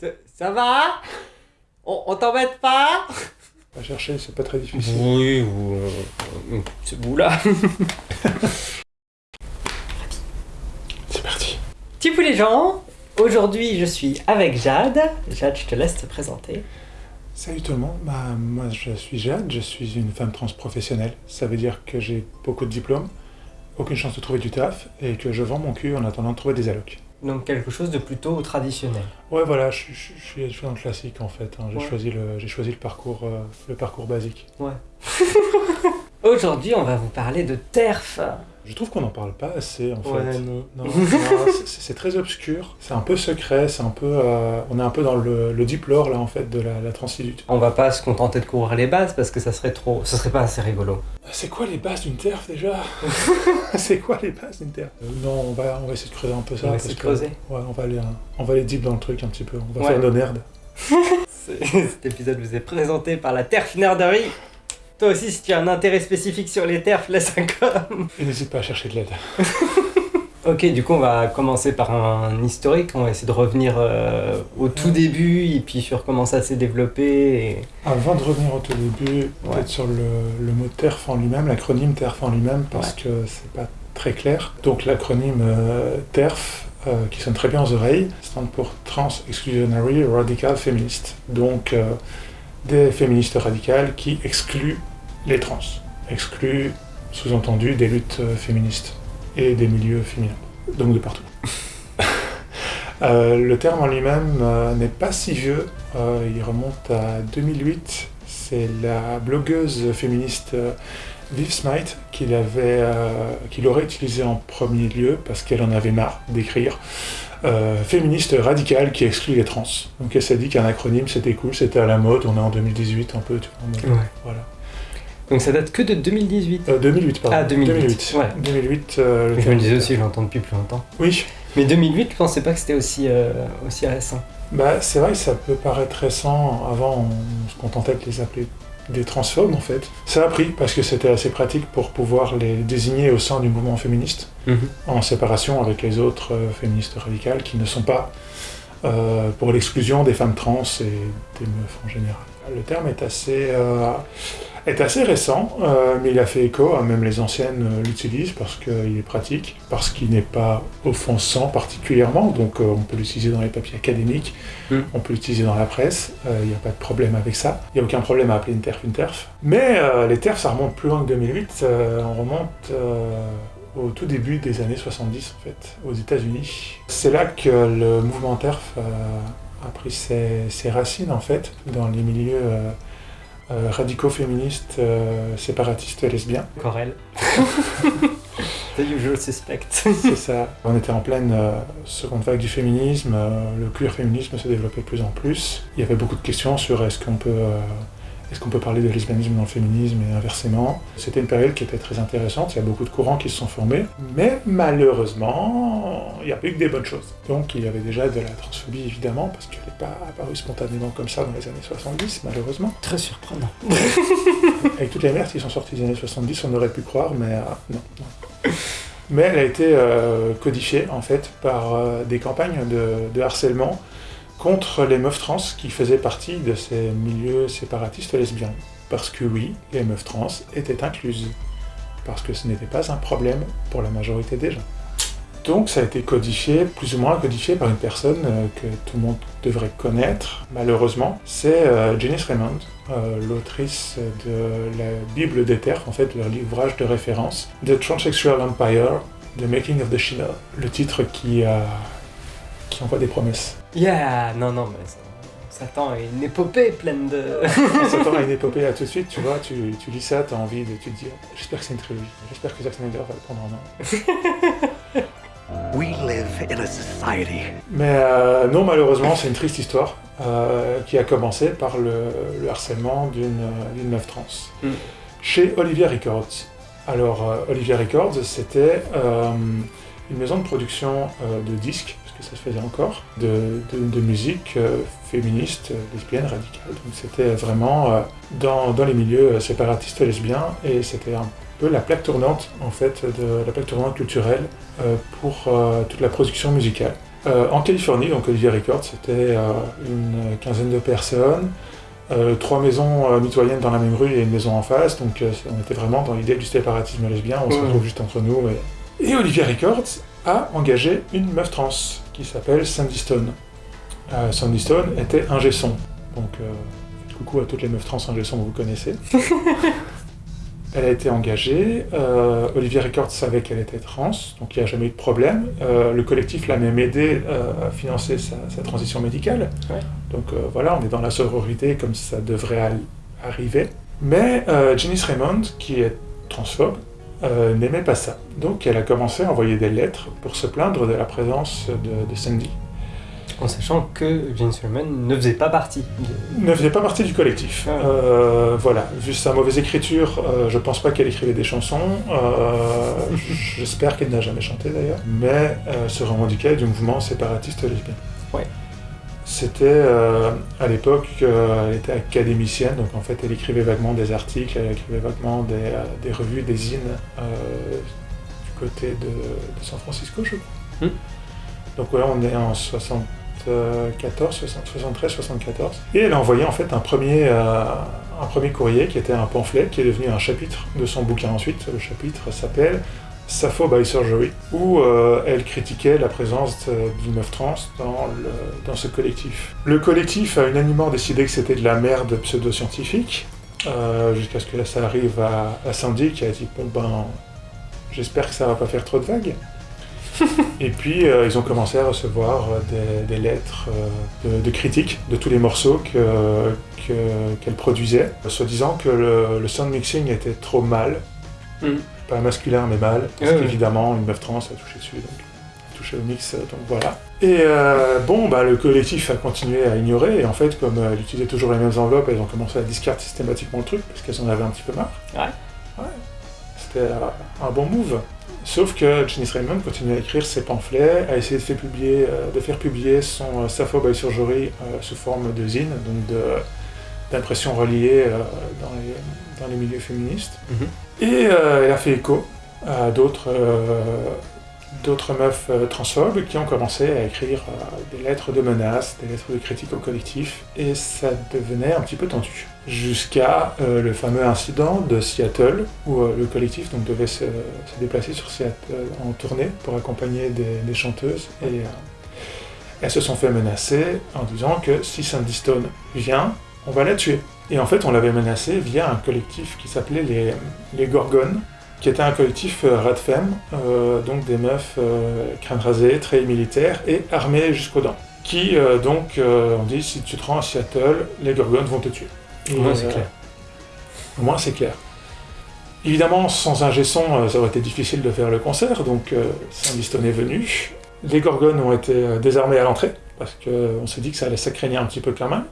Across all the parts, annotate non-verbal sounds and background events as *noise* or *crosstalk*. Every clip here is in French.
Ça, ça va? On, on t'embête pas? À chercher, c'est pas très difficile. Oui, ou... euh, c'est vous là. *laughs* C'est parti. Tipou les gens, aujourd'hui je suis avec Jade. Jade, je te laisse te présenter. Salut tout le monde, bah, moi je suis Jade, je suis une femme trans professionnelle. Ça veut dire que j'ai beaucoup de diplômes, aucune chance de trouver du taf, et que je vends mon cul en attendant de trouver des allocs. Donc quelque chose de plutôt traditionnel. Ouais voilà, je, suis- je, je suis, je suis dans le classique en fait. hein. J'ai Ouais. choisi, le, j'ai choisi le, parcours, euh, le parcours basique. Ouais. *laughs* aujourd'hui on va vous parler de TERF. Je trouve qu'on n'en parle pas assez en Ouais, fait. non. Non, *laughs* non, c'est- c'est très obscur, c'est un peu secret, c'est un peu, euh, on est un peu dans le, le deep lore là en fait de la, la transidute. On va pas se contenter de couvrir les bases parce que ça serait trop... Ça serait pas assez rigolo. C'est quoi les bases d'une TERF déjà? *laughs* C'est quoi les bases d'une TERF Euh, Non, on va, on va essayer de creuser un peu ça. On va essayer de que- creuser. Ouais, on va aller, hein, on va aller deep dans le truc un petit peu. On va Ouais. faire nos nerds. *laughs* Cet épisode vous est présenté par la TERF Nerderie. Toi aussi, si tu as un intérêt spécifique sur les TERF, laisse un com. Et *laughs* n'hésite pas à chercher de l'aide. *laughs* Ok, du coup, on va commencer par un historique. On va essayer de revenir euh, au tout début et puis sur comment ça s'est développé. Et... Avant de revenir au tout début, Ouais. peut-être sur le, le mot TERF en lui-même, l'acronyme TERF en lui-même, parce que c'est pas très clair. Donc l'acronyme euh, TERF, euh, qui sonne très bien aux oreilles, stand pour Trans Exclusionary Radical Feminist. Donc des féministes radicales qui excluent les trans. Excluent, sous-entendu, des luttes euh, féministes et des milieux féminins. Donc de partout. *laughs* Euh, le terme en lui-même euh, n'est pas si vieux, Euh, il remonte à 2008. C'est la blogueuse féministe Viv Smite qui l'aurait utilisé en premier lieu parce qu'elle en avait marre d'écrire euh, féministe radicale qui exclut les trans. Donc elle s'est dit qu'un acronyme c'était cool, c'était à la mode, on est en 2018 un peu, tu vois. Voilà. Donc ça date que de 2018. Euh, 2008, pardon. Ah, 2008, ouais. 2008, euh, le Je me disais aussi, je l'entends depuis plus longtemps. Oui, Mais 2008, je pensais pas que c'était aussi, euh, aussi récent. Bah, c'est vrai que ça peut paraître récent. Avant, on se contentait de les appeler des transphobes, en fait. Ça a pris parce que c'était assez pratique pour pouvoir les désigner au sein du mouvement féministe, en séparation avec les autres euh, féministes radicales qui ne sont pas euh, pour l'exclusion des femmes trans et des meufs en général. Le terme est assez, euh, est assez récent, euh, mais il a fait écho, hein, même les anciennes euh, l'utilisent parce qu'il est pratique, parce qu'il n'est pas offensant particulièrement, donc euh, on peut l'utiliser dans les papiers académiques, Mm. on peut l'utiliser dans la presse, il n'y a pas de problème avec ça, il n'y a aucun problème à appeler une TERF une TERF. Mais les TERF, ça remonte plus loin que 2008, euh, on remonte au tout début des années 70 en fait, aux États-Unis. C'est là que le mouvement TERF a pris ses, ses racines en fait, dans les milieux euh, euh, radicaux féministes, euh, séparatistes et lesbiens. Corel. *laughs* The usual suspect. C'est ça. On était en pleine euh, seconde vague du féminisme, euh, le queer féminisme se développait de plus en plus. Il y avait beaucoup de questions sur est-ce qu'on peut, euh, est-ce qu'on peut parler de lesbianisme dans le féminisme et inversement? C'était une période qui était très intéressante, il y a beaucoup de courants qui se sont formés, mais malheureusement, il n'y a pas eu que des bonnes choses. Donc il y avait déjà de la transphobie évidemment, parce qu'elle n'est pas apparue spontanément comme ça dans les années 70, malheureusement. Très surprenant. *laughs* Avec toutes les merdes qui sont sorties des années 70, on aurait pu croire, mais euh, non, non. Mais elle a été euh, codifiée, en fait, par euh, des campagnes de, de harcèlement contre les meufs trans qui faisaient partie de ces milieux séparatistes lesbiens. Parce que oui, les meufs trans étaient incluses. Parce que ce n'était pas un problème pour la majorité des gens. Donc ça a été codifié, plus ou moins codifié par une personne euh, que tout le monde devrait connaître, malheureusement. C'est euh, Janice Raymond, euh, l'autrice de la Bible des terres, en fait, leur livrage de référence, The Transsexual Empire, The Making of the China, le titre qui, euh, qui envoie des promesses. Yeah, non, non, mais ça, on s'attend à une épopée pleine de... *laughs* On s'attend à une *laughs* épopée là tout de suite, tu vois, tu, tu lis ça, t'as envie de tu te dire, j'espère que c'est une trilogie, j'espère que Zack Snyder va le prendre en main. *laughs* We live in a society Mais euh, non, malheureusement, c'est une triste histoire euh, qui a commencé par le, le harcèlement d'une euh, d'une meuf trans. Mm. Chez Olivia Records. Alors, euh, Olivia Records, c'était euh, une maison de production euh, de disques, que ça se faisait encore, de, de- de musique euh, féministe, euh, lesbienne, radicale. Donc c'était vraiment euh, dans, dans les milieux séparatistes lesbiens, et c'était un peu la plaque tournante, en fait, de la plaque tournante culturelle pour toute la production musicale. En Californie, donc Olivier Records, c'était une quinzaine de personnes, euh, trois maisons euh, mitoyennes dans la même rue et une maison en face, donc euh, on était vraiment dans l'idée du séparatisme lesbien, on se retrouve juste entre nous. Et, et Olivier Records a engagé une meuf trans qui s'appelle Sandy Stone. Euh, Sandy Stone était ingé son, donc euh, coucou à toutes les meufs trans ingé son que vous connaissez. *laughs* Elle a été engagée, euh, Olivier Records savait qu'elle était trans, donc il n'y a jamais eu de problème. Euh, le collectif l'a même aidé à financer sa, sa transition médicale. Ouais. Donc voilà, on est dans la sororité comme ça devrait arriver. Mais Janice Raymond, qui est transphobe, euh, n'aimait pas ça. Donc elle a commencé à envoyer des lettres pour se plaindre de la présence de, de Sandy. En sachant que Jane Sherman ne faisait pas partie. de- Ne faisait pas partie du collectif. Ah. Euh, voilà, vu sa mauvaise écriture, euh, je pense pas qu'elle écrivait des chansons. *laughs* J'espère qu'elle n'a jamais chanté d'ailleurs. Mais se revendiquait du mouvement séparatiste lesbien. Ouais. C'était euh, à l'époque, euh, elle était académicienne, donc en fait elle écrivait vaguement des articles, elle écrivait vaguement des, euh, des revues, des zines euh, du côté de, de San Francisco, je crois. Hmm. Donc ouais, on est en 74, 60, 73, 74. Et elle a envoyé en fait un premier, un premier courrier qui était un pamphlet qui est devenu un chapitre de son bouquin ensuite. Le chapitre s'appelle Sappho by Surgery, où euh, elle critiquait la présence de- d'une meuf trans dans, le- dans ce collectif. Le collectif a unanimement décidé que c'était de la merde pseudo-scientifique, euh, jusqu'à ce que ça arrive à, à Sandy qui a dit Bon ben, j'espère que ça va pas faire trop de vagues. *laughs* Et puis euh, ils ont commencé à recevoir des, des lettres de, de critiques de tous les morceaux que- que- qu'elle produisait, soi-disant que le, le sound mixing était trop mal, Mm. Pas masculin mais mal, parce qu'évidemment une meuf trans a touché dessus, donc a touché au mix, donc voilà. Et euh, bon, bah, le collectif a continué à ignorer, et en fait, comme euh, elle utilisait toujours les mêmes enveloppes, elles ont commencé à discarter systématiquement le truc, parce qu'elles en avaient un petit peu marre. Ouais. Ouais. C'était un bon move. Sauf que Janice Raymond continue à écrire ses pamphlets, a essayé de faire publier, euh, de faire publier son euh, Sappho by Surgery euh, sous forme de zine, donc d'impressions reliées dans, les, dans les milieux féministes. Mhm. Et euh, elle a fait écho à d'autres euh, meufs euh, transphobes qui ont commencé à écrire des lettres de menaces, des lettres de critique au collectif, et ça devenait un petit peu tendu. Jusqu'à le fameux incident de Seattle, où le collectif devait se, déplacer sur Seattle en tournée pour accompagner des, chanteuses, et elles se sont fait menacer en disant que si Sandy Stone vient, on va la tuer. Et en fait, on l'avait menacé via un collectif qui s'appelait les, les Gorgones, qui était un collectif euh, rat femme, euh, donc des meufs euh, crâne très militaires et armées jusqu'aux dents. Qui euh, donc euh, ont dit si tu te rends à Seattle, les Gorgones vont te tuer. Au moins, c'est clair. Au moins c'est clair. Évidemment, sans un son, euh, ça aurait été difficile de faire le concert, donc Stone est venu. Les Gorgones ont été désarmées à l'entrée, parce qu'on s'est dit que ça allait s'accraigner un petit peu quand même.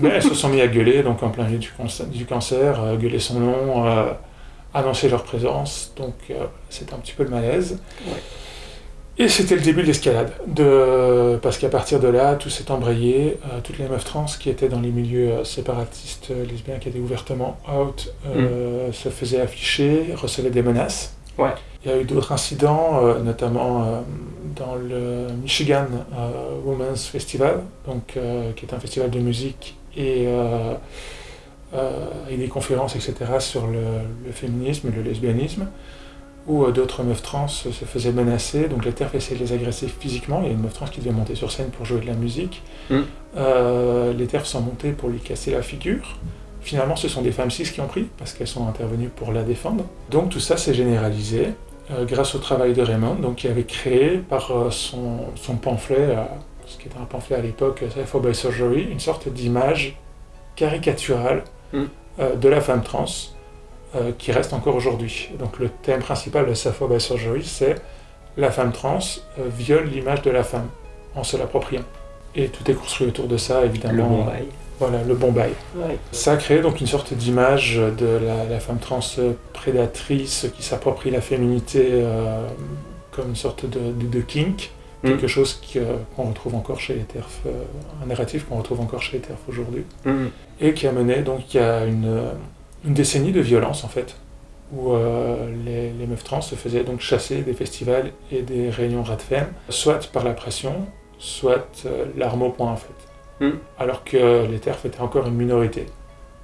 Mais elles se sont mis à gueuler, donc en plein milieu du, cancer, euh, gueuler son nom, euh, annoncer leur présence, donc euh, c'était un petit peu le malaise. Ouais. Et c'était le début de l'escalade, de... parce qu'à partir de là, tout s'est embrayé, euh, toutes les meufs trans qui étaient dans les milieux séparatistes lesbiens, qui étaient ouvertement out, euh, se faisaient afficher, recevaient des menaces. Ouais. Il y a eu d'autres incidents, euh, notamment euh, dans le Michigan euh, Women's Festival, donc, qui est un festival de musique et, et des conférences, etc., sur le, le féminisme et le lesbianisme, où d'autres meufs trans se faisaient menacer, donc les TERF essayaient de les agresser physiquement, il y a une meuf trans qui devait monter sur scène pour jouer de la musique, Mm. Euh, les TERF sont montés pour lui casser la figure, Finalement, ce sont des femmes cis qui ont pris, parce qu'elles sont intervenues pour la défendre. Donc tout ça s'est généralisé euh, grâce au travail de Raymond, donc, qui avait créé par euh, son, son pamphlet, euh, ce qui était un pamphlet à l'époque, Sappho by Surgery, une sorte d'image caricaturale Mm. de la femme trans, qui reste encore aujourd'hui. Donc le thème principal de Sappho by Surgery, c'est la femme trans viole l'image de la femme en se l'appropriant. Et tout est construit autour de ça, évidemment. Le bon bail. Voilà, le bon bail. Ouais. Ça a créé donc une sorte d'image de la, la femme trans prédatrice qui s'approprie la féminité euh, comme une sorte de, de- de kink, Mm. quelque chose euh, qu'on retrouve encore chez les TERF, euh, un narratif qu'on retrouve encore chez les TERF aujourd'hui, Mm. et qui a mené donc a une, une décennie de violence en fait, où euh, les, les meufs trans se faisaient donc chasser des festivals et des réunions RADFEM, soit par la pression, soit euh, l'arme au poing en fait. Mm. Alors que les TERF étaient encore une minorité,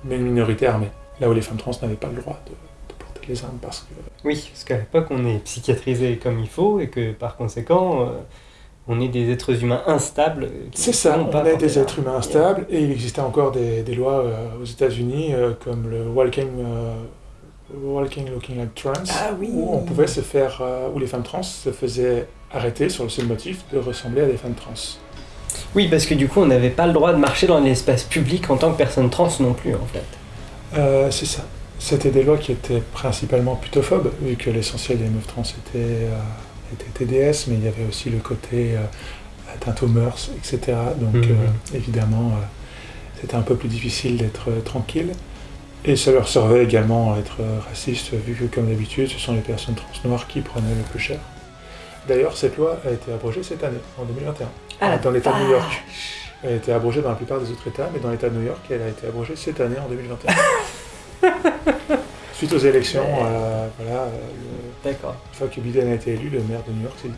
mais une minorité armée. Là où les femmes trans n'avaient pas le droit de, de porter les armes parce que Oui, parce qu'à l'époque, on est psychiatrisé comme il faut et que par conséquent, euh, on est des êtres humains instables. C'est ça, on est des êtres humains instables et il existait encore des, des lois euh, aux États-Unis euh, comme le Walking, euh, walking Looking Like Trans, Ah oui où on pouvait se faire, euh, où les femmes trans se faisaient arrêter sur le seul motif de ressembler à des femmes trans. Oui, parce que du coup, on n'avait pas le droit de marcher dans l'espace public en tant que personne trans non plus, en fait. Euh, c'est ça. C'était des lois qui étaient principalement putophobes, vu que l'essentiel des meufs trans étaient, euh, étaient TDS, mais il y avait aussi le côté euh, atteinte aux mœurs, etc. Donc Mhm. euh, évidemment, euh, c'était un peu plus difficile d'être euh, tranquille. Et ça leur servait également à être euh, raciste, vu que comme d'habitude, ce sont les personnes trans noires qui prenaient le plus cher. D'ailleurs, cette loi a été abrogée cette année, en 2021, Ah, dans l'État de New. York. Elle a été abrogée dans la plupart des autres États, mais dans l'État de New York, elle a été abrogée cette année, en 2021. *laughs* Suite aux élections, euh, voilà, euh, D'accord. une fois que Biden a été élu, le maire de New York s'est dit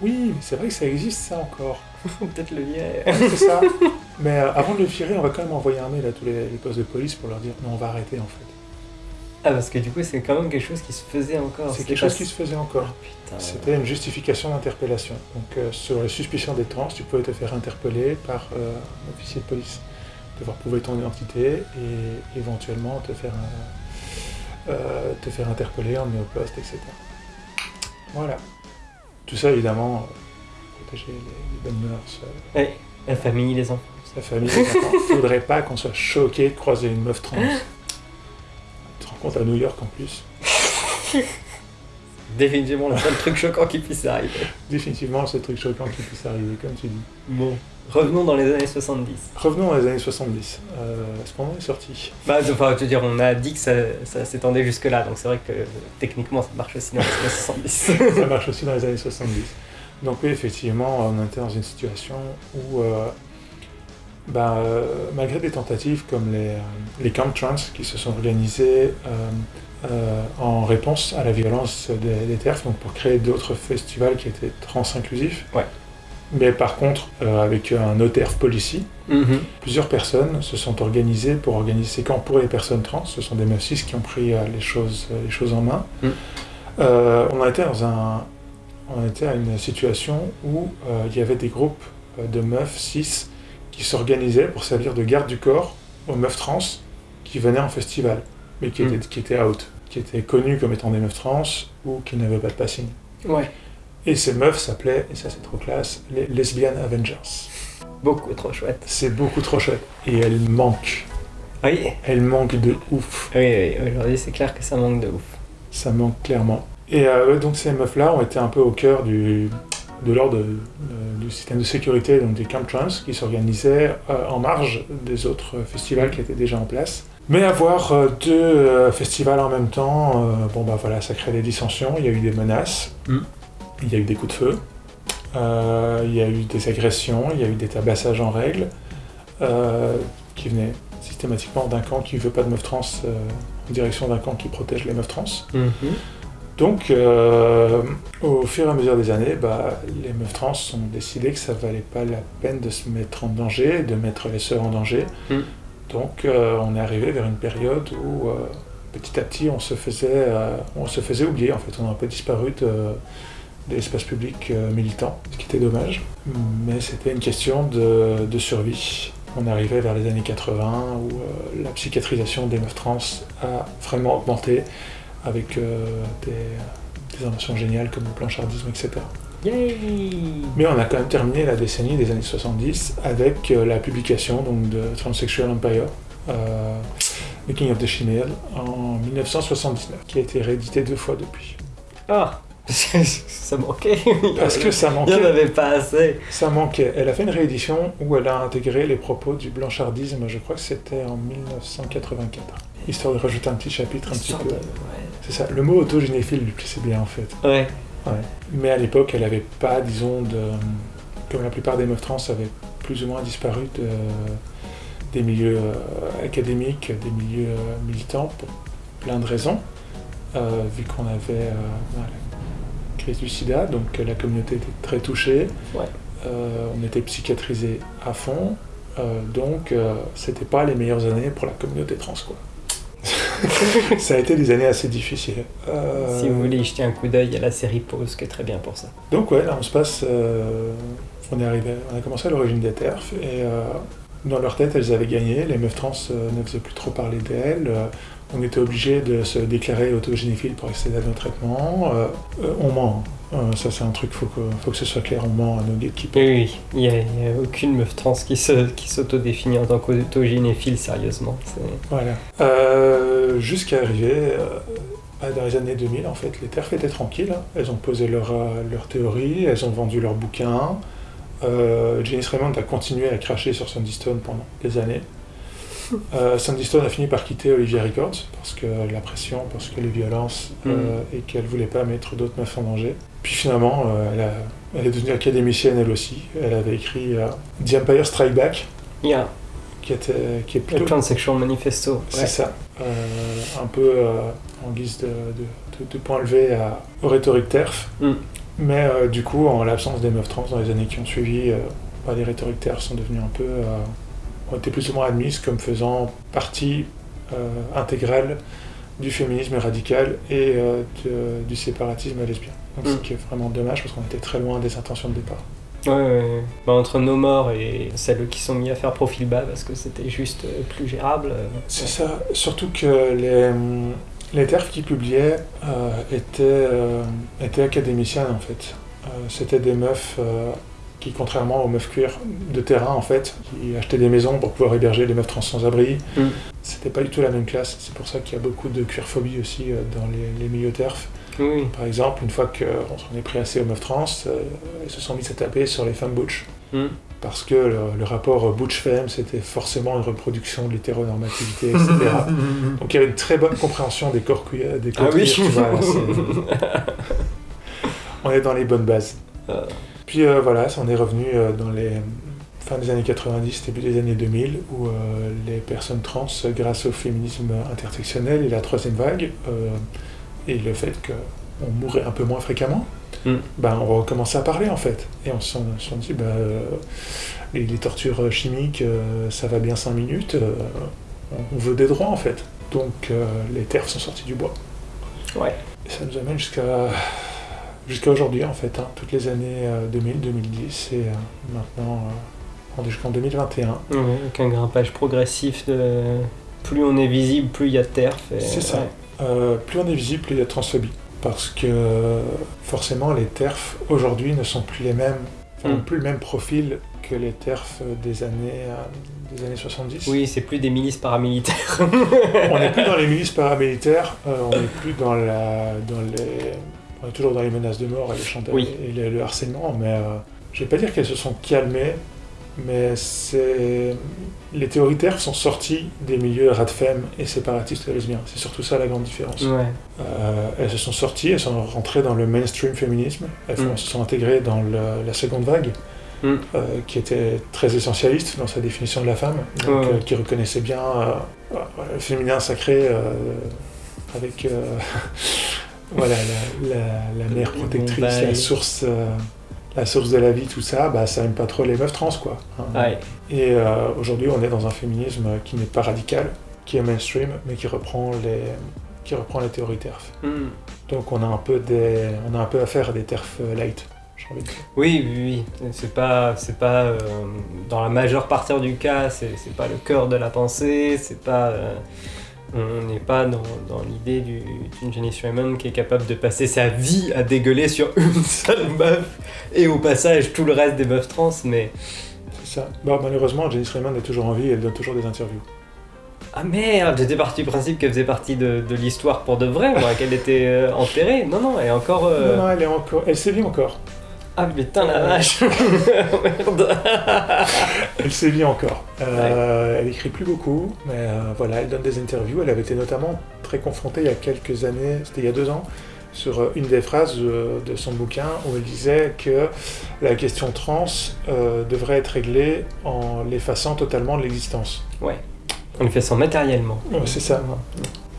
Oui, mais c'est vrai que ça existe ça encore. *laughs* Peut-être le virer. c'est ça. Mais euh, avant de le virer, on va quand même envoyer un mail à tous les, les postes de police pour leur dire Non, on va arrêter en fait. Ah, parce que du coup, c'est quand même quelque chose qui se faisait encore. c'est quelque pas- chose qui se faisait encore. Ah. C'était une justification d'interpellation. Donc, euh, sur les suspicions des trans, tu pouvais te faire interpeller par euh, un officier de police, devoir prouver ton identité et éventuellement te faire, euh, te faire interpeller, emmener au poste, etc. Voilà. Tout ça, évidemment, protéger les, les bonnes mœurs, Ouais, la famille, les enfants. sa famille, les enfants. *laughs* Faudrait pas qu'on soit choqué de croiser une meuf trans. Compte à New York en plus. *laughs* Définitivement le seul truc choquant qui puisse arriver. Définitivement, c'est le truc choquant qui puisse arriver, comme tu dis. Bon. Revenons dans les années 70. Revenons aux années 70. Euh, ce est sorti? Bah, enfin, je veux dire, on a dit que ça, ça s'étendait jusque-là, donc c'est vrai que techniquement ça marche aussi dans les années 70. *laughs* Ça marche aussi dans les années 70. Donc oui, effectivement, on était dans une situation où, euh, ben, euh, malgré des tentatives comme les, euh, les camp trans qui se sont organisés euh, euh, en réponse à la violence des, des TERF, donc pour créer d'autres festivals qui étaient trans-inclusifs, Ouais. mais par contre avec un OTERF policy, Mhm. Plusieurs personnes se sont organisées pour organiser ces camps pour les personnes trans. Ce sont des meufs cis qui ont pris les, choses, les choses en main. Mm. On, a été dans un, on était à une situation où euh, il y avait des groupes de meufs cis qui s'organisaient pour servir de garde du corps aux meufs trans qui venaient en festival, mais qui, Mm. étaient, qui étaient out, qui étaient connues comme étant des meufs trans ou qui n'avaient pas de passing. Ouais. Et ces meufs s'appelaient, et ça c'est trop classe, les Lesbian Avengers. Beaucoup trop chouette. C'est beaucoup trop chouette. Et elles manquent. Oui, Elle manque de ouf. oui, oui. Aujourd'hui, c'est clair que ça manque de ouf. Ça manque clairement. Et euh, donc ces meufs-là ont été un peu au cœur du, de l'ordre de- du système de sécurité donc des camp trans qui s'organisaient euh, en marge des autres festivals qui étaient déjà en place. Mais avoir euh, deux euh, festivals en même temps, euh, bon bah voilà, ça crée des dissensions, il y a eu des menaces, Mm. il y a eu des coups de feu, euh, il y a eu des agressions, il y a eu des tabassages en règle, euh, qui venaient systématiquement d'un camp qui ne veut pas de meufs trans euh, en direction d'un camp qui protège les meufs trans. Mhm. Donc, euh, au fur et à mesure des années, bah, les meufs trans ont décidé que ça valait pas la peine de se mettre en danger, de mettre les sœurs en danger. Mm. Donc, euh, on est arrivé vers une période où, euh, petit à petit, on se faisait, on se faisait oublier. En fait, on a un peu disparu de, de l'espace public militant, ce qui était dommage. Mais c'était une question de, de survie. On arrivait vers les années 80 où la psychiatrisation des meufs trans a vraiment augmenté avec euh, des, des inventions géniales comme le planchardisme, etc. Yay Mais on a quand même terminé la décennie des années 70 avec euh, la publication donc, de Transsexual Empire, euh, Making of the Chimel, en 1979, qui a été réédité deux fois depuis. Ah *laughs* Ça manquait. Parce que ça Il n'y en manquait, avait pas assez. ça manquait. Elle a fait une réédition où elle a intégré les propos du blanchardisme, je crois que c'était en 1984, histoire de rajouter un petit chapitre un petit peu. de- C'est ça, le mot autogénéphile lui plaisait bien en fait. Ouais. Ouais. Mais à l'époque, elle n'avait pas, disons, de... comme la plupart des meufs trans avaient plus ou moins disparu de... des milieux euh, académiques, des milieux euh, militants, pour plein de raisons. euh, vu qu'on avait euh, voilà, la crise du sida, donc la communauté était très touchée. Ouais. Euh, on était psychiatrisé à fond, donc c'était pas les meilleures années pour la communauté trans, quoi. *laughs* ça a été des années assez difficiles. Euh, Si vous voulez y jeter un coup d'œil, a la série Pause qui est très bien pour ça. Donc ouais, là on se passe, euh, on est arrivé, on a commencé à l'origine des TERF et euh, dans leur tête elles avaient gagné, les meufs trans ne faisaient plus trop parler d'elles, on était obligé de se déclarer autogénéphile pour accéder à nos traitements, on ment, ça c'est un truc, faut que, faut que ce soit clair, on ment à nos gatekeepers. Oui, oui, il n'y a, a aucune meuf trans qui se- qui s'autodéfinit en tant qu'autogénéphile, sérieusement. Voilà. Euh, Jusqu'à arriver euh, bah, dans les années 2000, en fait, les TERF étaient tranquilles. Elles ont posé leur, euh, leur théorie, elles ont vendu leurs bouquins. Euh, Janice Raymond a continué à cracher sur Sandy Stone pendant des années. Euh, Sandy Stone a fini par quitter Olivia Records parce que la pression, parce que les violences euh, et qu'elle voulait pas mettre d'autres meufs en danger. Puis finalement, euh, elle, a- elle est devenue académicienne elle aussi. Elle avait écrit euh, The Empire Strike Back, Yeah, qui, était, qui est le plutôt Transsexual Manifesto. c'est ça. Un peu en guise de, de, de- de point levé à, aux rhétoriques TERF. Mm. Mais du coup, en l'absence des meufs trans dans les années qui ont suivi, bah, les rhétoriques TERF sont devenues un peu. Ont été plus ou moins admises comme faisant partie euh, intégrale du féminisme radical et euh, de- du séparatisme lesbien. Donc, Mm. Ce qui est vraiment dommage parce qu'on était très loin des intentions de départ. Ouais, ouais, ouais. Bah, entre nos morts et celles qui sont mis à faire profil bas parce que c'était juste plus gérable. euh, C'est ça, surtout que les, les TERF qui publiaient étaient, étaient académiciennes en fait. C'était des meufs qui, contrairement aux meufs queer de terrain en fait, qui achetaient des maisons pour pouvoir héberger les meufs trans sans abri, Mm. c'était pas du tout la même classe. C'est pour ça qu'il y a beaucoup de queerphobie aussi euh, dans les, les milieux TERF. Oui, Par exemple, une fois qu'on s'en est pris assez aux meufs trans, euh, elles se sont mises à taper sur les femmes butch. Mm. Parce que le, le rapport butch-femme, c'était forcément une reproduction de l'hétéronormativité, etc. *laughs* Donc il y avait une très bonne compréhension des corps queer, des corps Ah oui. queer, tu vois, c'est- *laughs* On est dans les bonnes bases. Euh. Puis euh, voilà, ça, on est revenu euh, dans les fin des années 90, début des années 2000, où euh, les personnes trans, grâce au féminisme intersectionnel et la troisième vague, et le fait qu'on mourait un peu moins fréquemment, Mm. ben, on recommençait à parler en fait. Et on s'en dit, ben, les, les tortures chimiques, ça va bien 5 minutes, on veut des droits en fait. Donc les terres sont sorties du bois. Ouais. Et ça nous amène jusqu'à jusqu'à aujourd'hui en fait, hein, toutes les années euh, 2000, 2010 et euh, maintenant euh, jusqu'en 2021. Ouais, avec un grimpage progressif de. Plus on est visible, plus il y a de terre. C'est ça. ouais. Euh, plus on est visible, plus il y a de transphobie. Parce que euh, forcément les TERF aujourd'hui ne sont plus les mêmes, enfin, Mm. n'ont plus le même profil que les TERF des années, euh, des années 70. Oui, c'est plus des milices paramilitaires. *laughs* On n'est plus dans les milices paramilitaires, euh, on n'est plus dans, la, dans les... Toujours dans les menaces de mort et, les chantages Oui. et le, le harcèlement, mais euh, je vais pas dire qu'elles se sont calmées, mais. Les théories TERF sont sorties des milieux radfem et séparatistes lesbiens. C'est surtout ça la grande différence. ouais. Euh, elles se sont sorties, elles sont rentrées dans le mainstream féminisme, elles Mm. se sont intégrées dans la seconde vague, Mm. euh, qui était très essentialiste dans sa définition de la femme, donc, Ouais. euh, qui reconnaissait bien le féminin sacré avec *laughs* voilà, la, la- la mère protectrice, la source, euh, la source de la vie, tout ça, bah, ça aime pas trop les meufs trans, quoi. hein. Ouais. Et euh, aujourd'hui, on est dans un féminisme qui n'est pas radical, qui est mainstream, mais qui reprend les, qui reprend les théories TERF. Mm. Donc on a un peu des, on a un peu affaire à des TERF euh, light, j'ai envie de dire. Oui, oui, oui. C'est pas, c'est pas euh, dans la majeure partie du cas, c'est c'est pas le cœur de la pensée, c'est pas, euh, on n'est pas dans, dans l'idée du- d'une Janice Raymond qui est capable de passer sa vie à dégueuler sur *laughs* une seule meuf et au passage tout le reste des meufs trans, mais C'est ça. Bon, malheureusement, Janice Raymond est toujours en vie et elle donne toujours des interviews. ah merde, j'étais parti du principe qu'elle faisait partie de, de l'histoire pour de vrai, moi, qu'elle était euh, enterrée. Non, non, elle est encore. euh, Non, non, elle est encore, elle sévit encore. Ah putain la vache, *laughs* *laughs* merde. Elle sévit encore. Euh, Elle écrit plus beaucoup, mais euh, voilà, elle donne des interviews. Elle avait été notamment très confrontée il y a quelques années, c'était il y a deux ans, sur euh, une des phrases de son bouquin où elle disait que la question trans euh, devrait être réglée en l'effaçant totalement de l'existence. Ouais. On le fait sans matériellement. Ouais, c'est ça.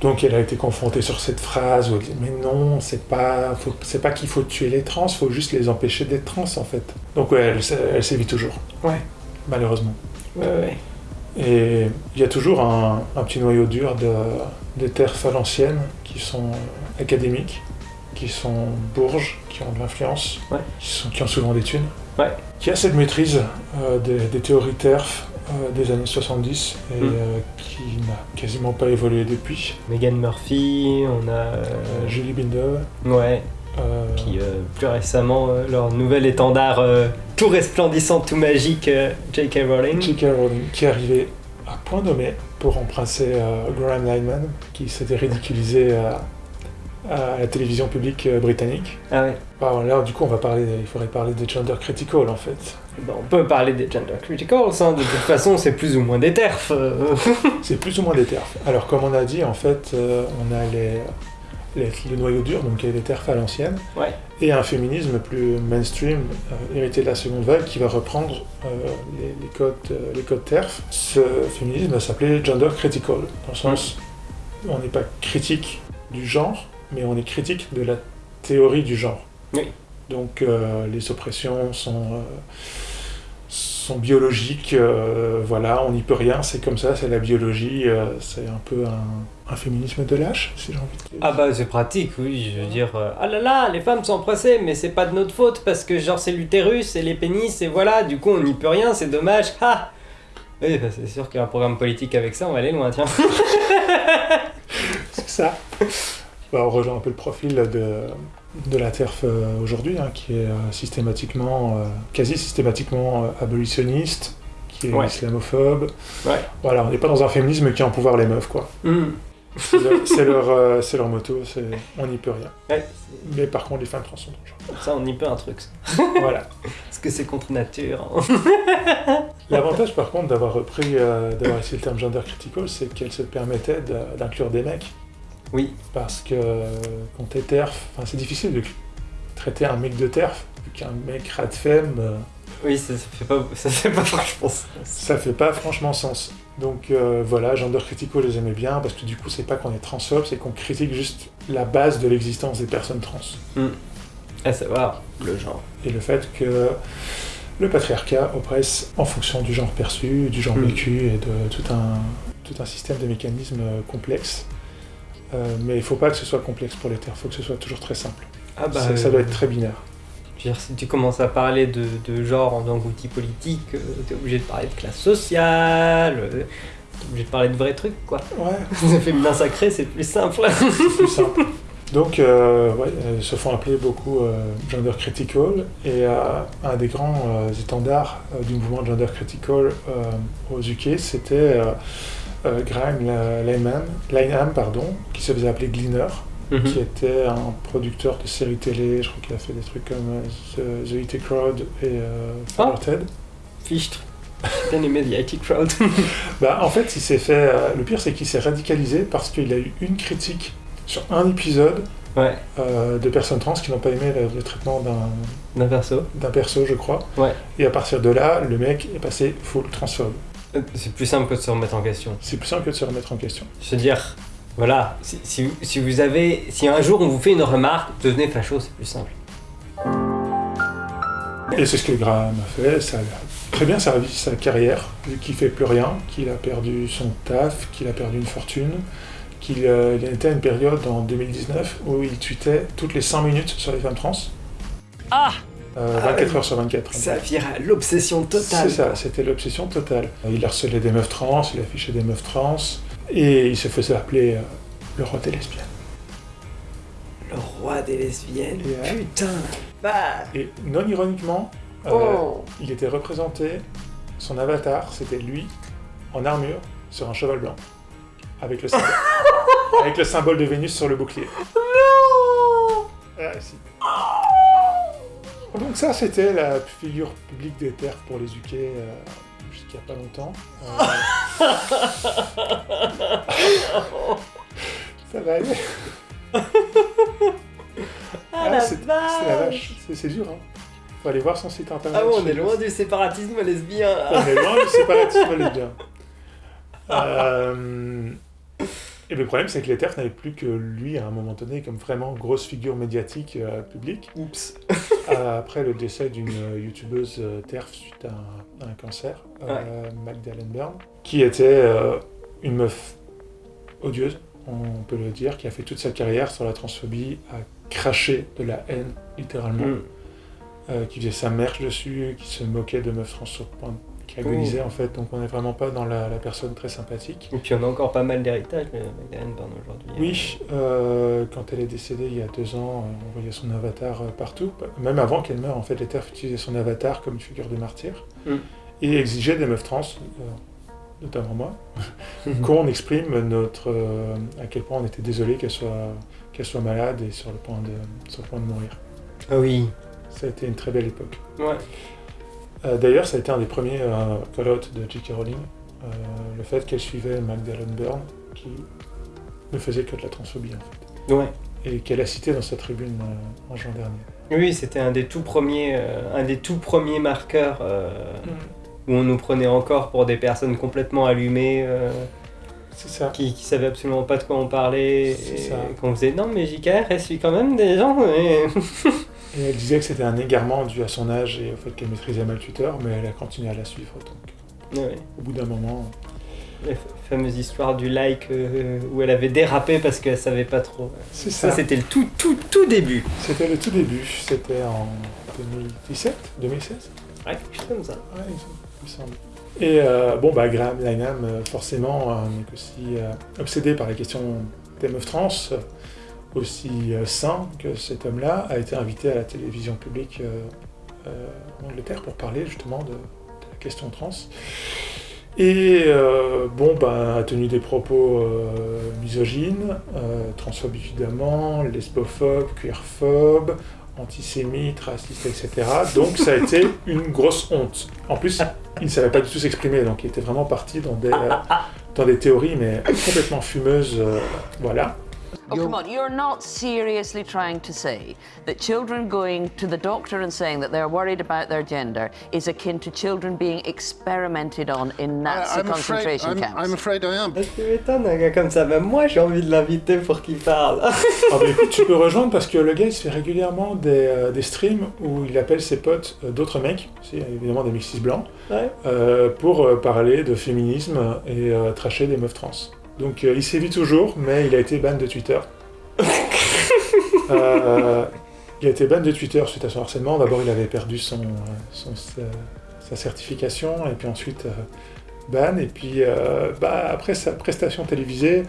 Donc elle a été confrontée sur cette phrase où elle dit mais non, c'est pas, c'est pas qu'il faut tuer les trans, faut juste les empêcher d'être trans en fait. Donc ouais, elle, elle sévit toujours, Ouais. malheureusement. Ouais, ouais. Et il y a toujours un, un petit noyau dur de, de TERF à l'ancienne qui sont euh, académiques, qui sont bourges, qui ont de l'influence, Ouais. qui, sont- qui ont souvent des thunes, Ouais. qui a cette maîtrise euh, des, des théories TERF euh, des années 70 et Mm. euh, qui n'a quasiment pas évolué depuis. Megan Murphy, on a. Julie Binder, ouais. Euh, Puis euh, plus récemment, euh, leur nouvel étendard tout resplendissant, tout magique, J.K. Rowling. J.K. Rowling, qui est arrivé à point nommé pour remplacer Graham Lineman, qui s'était ridiculisé à, la télévision publique britannique. Ah ouais. Bon, là, du coup, on va parler, il faudrait parler des gender critical, en fait. Bon, on peut parler des gender criticals, hein. de toute façon, c'est plus ou moins des terfs. *laughs* C'est plus ou moins des TERF. Alors, comme on a dit, en fait, on a les- le noyau dur, donc les TERF à l'ancienne, Ouais. et un féminisme plus mainstream, euh, hérité de la seconde vague, qui va reprendre euh, les, les codes, euh, les codes TERF. Ce féminisme va s'appeler gender critical, dans le sens, on n'est pas critique du genre, mais on est critique de la théorie du genre. Oui. Donc, euh, les oppressions sont... sont biologiques, euh, voilà, on n'y peut rien, c'est comme ça, c'est la biologie, euh, c'est un peu un, un féminisme de lâche, si j'ai envie de dire. Ah bah c'est pratique, oui, je veux dire, euh, ah là là, les femmes sont pressées, mais c'est pas de notre faute, parce que genre c'est l'utérus et les pénis, et voilà, du coup on n'y peut rien, c'est dommage, ha Oui, bah, c'est sûr qu'un programme politique avec ça, on va aller loin, tiens. *laughs* C'est ça. Bah, on rejoint un peu le profil de, de la TERF euh, aujourd'hui, hein, qui est euh, systématiquement, euh, quasi systématiquement abolitionniste, qui est Ouais. islamophobe. Ouais. Voilà, on n'est pas dans un féminisme qui a en pouvoir les meufs, quoi. Hmm. C'est leur, *laughs* leur, euh, leur moto, on n'y peut rien. Ouais, Mais par contre, les femmes trans sont dangereuses. ça on y peut un truc, ça. *laughs* voilà. Parce que c'est contre nature. hein. *laughs* L'avantage, par contre, d'avoir repris, euh, d'avoir essayé le terme gender critical, c'est qu'elle se permettait d'inclure des mecs. Oui. Parce que euh, quand t'es TERF, c'est difficile de traiter un mec de TERF, qu'un mec rat femme, euh, Oui, ça, ça fait pas, ça fait pas franchement sens. ça fait pas franchement sens. Donc euh, voilà, gender critical, je les aimais bien, parce que du coup, c'est pas qu'on est transphobe, c'est qu'on critique juste la base de l'existence des personnes trans. À savoir, le genre. Et le fait que le patriarcat oppresse en fonction du genre perçu, du genre Mm. vécu et de tout un, tout un système de mécanismes euh, complexes. Euh, mais il faut pas que ce soit complexe pour les terres, il faut que ce soit toujours très simple. Ah bah, ça, ça euh, doit être très binaire. Je veux dire, si tu commences à parler de, de genre en tant qu'outil politique, euh, t'es obligé de parler de classe sociale, euh, t'es obligé de parler de vrais trucs, quoi. Ouais, *laughs* féminin sacré, c'est plus simple. c'est plus simple. *laughs* Donc, euh, ouais, euh, ils se font appeler beaucoup euh, gender critical, et euh, un des grands euh, étendards euh, du mouvement gender critical euh, aux UK, c'était euh, Graham Linehan, pardon, qui se faisait appeler Gleaner, Mhm. qui était un producteur de séries télé, je crois qu'il a fait des trucs comme euh, The, The IT Crowd et euh, Ah. Father Ted. Fichtre. J'ai bien aimé The IT Crowd. *laughs* Bah, en fait, il s'est fait. euh, le pire, c'est qu'il s'est radicalisé parce qu'il a eu une critique sur un épisode ouais, euh, de personnes trans qui n'ont pas aimé le, le traitement d'un d'un perso. d'un perso, je crois. Ouais. Et à partir de là, le mec est passé full transphobe. C'est plus simple que de se remettre en question. C'est plus simple que de se remettre en question. Je veux dire, voilà, si, si, si vous avez. Si un jour on vous fait une remarque, devenez facho, c'est plus simple. Et c'est ce que Graham a fait. Ça a très bien servi sa carrière, vu qu'il fait plus rien, qu'il a perdu son taf, qu'il a perdu une fortune, qu'il euh, était à une période en 2019 où il tweetait toutes les 5 minutes sur les femmes trans. Ah Euh, Ah 24 heures sur 24. Ça vire à l'obsession totale. C'est ça, c'était l'obsession totale. Il harcelait des meufs trans, il affichait des meufs trans, et il se faisait appeler euh, le roi des lesbiennes. Le roi des lesbiennes. Yeah. Putain. Bah. Et non ironiquement, euh, Oh. il était représenté, son avatar, c'était lui, en armure, sur un cheval blanc, avec le symbole, *laughs* avec le symbole de Vénus sur le bouclier. Non Ah, si. Donc ça, c'était la figure publique des terres pour les UK euh, jusqu'il n'y a pas longtemps. Euh, *laughs* ça va aller. Ah, la c'est la vache. C'est- dur, hein. Faut aller voir son site internet. Ah bon, on est loin du séparatisme lesbien. On est loin du séparatisme lesbien. *laughs* Euh, Et le problème, c'est que les TERF n'avaient plus que lui, à un moment donné, comme vraiment grosse figure médiatique euh, publique. Oups. *laughs* Euh, après le décès d'une euh, youtubeuse TERF suite à un, à un cancer, euh, Magdalene Byrne, qui était euh, une meuf odieuse, on peut le dire, qui a fait toute sa carrière sur la transphobie, a craché de la haine, littéralement, Mm. qui faisait sa merche dessus, qui se moquait de meufs trans sur point, qui agonisait en fait, donc on n'est vraiment pas dans la, la personne très sympathique. Et puis on a encore pas mal d'héritage de Magdalene Byrne aujourd'hui. Oui, euh, quand elle est décédée il y a deux ans, on voyait son avatar euh, partout. Même avant qu'elle meure, en fait, les TERF utilisaient son avatar comme figure de martyr Mm. et exigeaient des meufs trans, euh, notamment moi, Mhm. *laughs* qu'on exprime notre euh, à quel point on était désolé qu'elle soit qu'elle soit malade et sur le point de sur le point de mourir. Ah oui. Ça a été une très belle époque. Ouais. Euh, D'ailleurs, ça a été un des premiers euh, call-out de J.K. Rowling, euh, le fait qu'elle suivait Magdalene Byrne, qui ne faisait que de la transphobie en fait. Ouais. et qu'elle a cité dans sa tribune en juin dernier. Oui, c'était un des tout premiers, un des tout premiers marqueurs euh, où on nous prenait encore pour des personnes complètement allumées, ça. qui, qui savaient absolument pas de quoi on parlait, C'est et qu'on faisait non mais JKR, elle suit quand même des gens. et- *laughs* Et elle disait que c'était un égarement dû à son âge et au fait qu'elle maîtrisait mal Twitter, mais elle a continué à la suivre. Donc, Ouais. au bout d'un moment, La fameuse histoire du like euh, où elle avait dérapé parce qu'elle savait pas trop. c'est Ça, ça. c'était le tout, tout, tout début. C'était le tout début. C'était en 2017, 2016 Ouais, quelque chose comme ça. Ouais, il me semble-. Et euh, bon, bah, Graham Lanham, euh, forcément, est aussi euh, obsédé par la question des meufs trans, aussi euh, sain que cet homme-là, a été invité à la télévision publique euh, euh, en Angleterre pour parler justement de, de la question trans. Et euh, bon, bah, a tenu des propos euh, misogynes, euh, transphobes évidemment, lesbophobes, queerphobes, antisémites, racistes, etc. Donc ça a été *laughs* une grosse honte. En plus, il ne savait pas du tout s'exprimer, donc il était vraiment parti dans des, dans des théories, mais complètement fumeuses. voilà. Oh, come on, you're not seriously trying to say that children going to the doctor and saying that they're worried about their gender is akin to children being experimented on in Nazi I'm afraid, concentration I'm, camps? I'm afraid I am. Tu m'étonnes, un gars comme ça? Même moi, j'ai envie de l'inviter pour qu'il parle. Ah bah écoute, tu peux rejoindre parce que le gars il se fait régulièrement des, euh, des streams où il appelle ses potes euh, d'autres mecs, c'est évidemment des mexis blancs, Ouais. euh, pour euh, parler de féminisme et euh, tracher des meufs trans. Donc euh, il sévit toujours, mais il a été ban de Twitter. *laughs* Euh, il a été ban de Twitter suite à son harcèlement. D'abord, il avait perdu son, euh, son- sa, sa certification, et puis ensuite euh, ban. Et puis euh, bah, après sa prestation télévisée,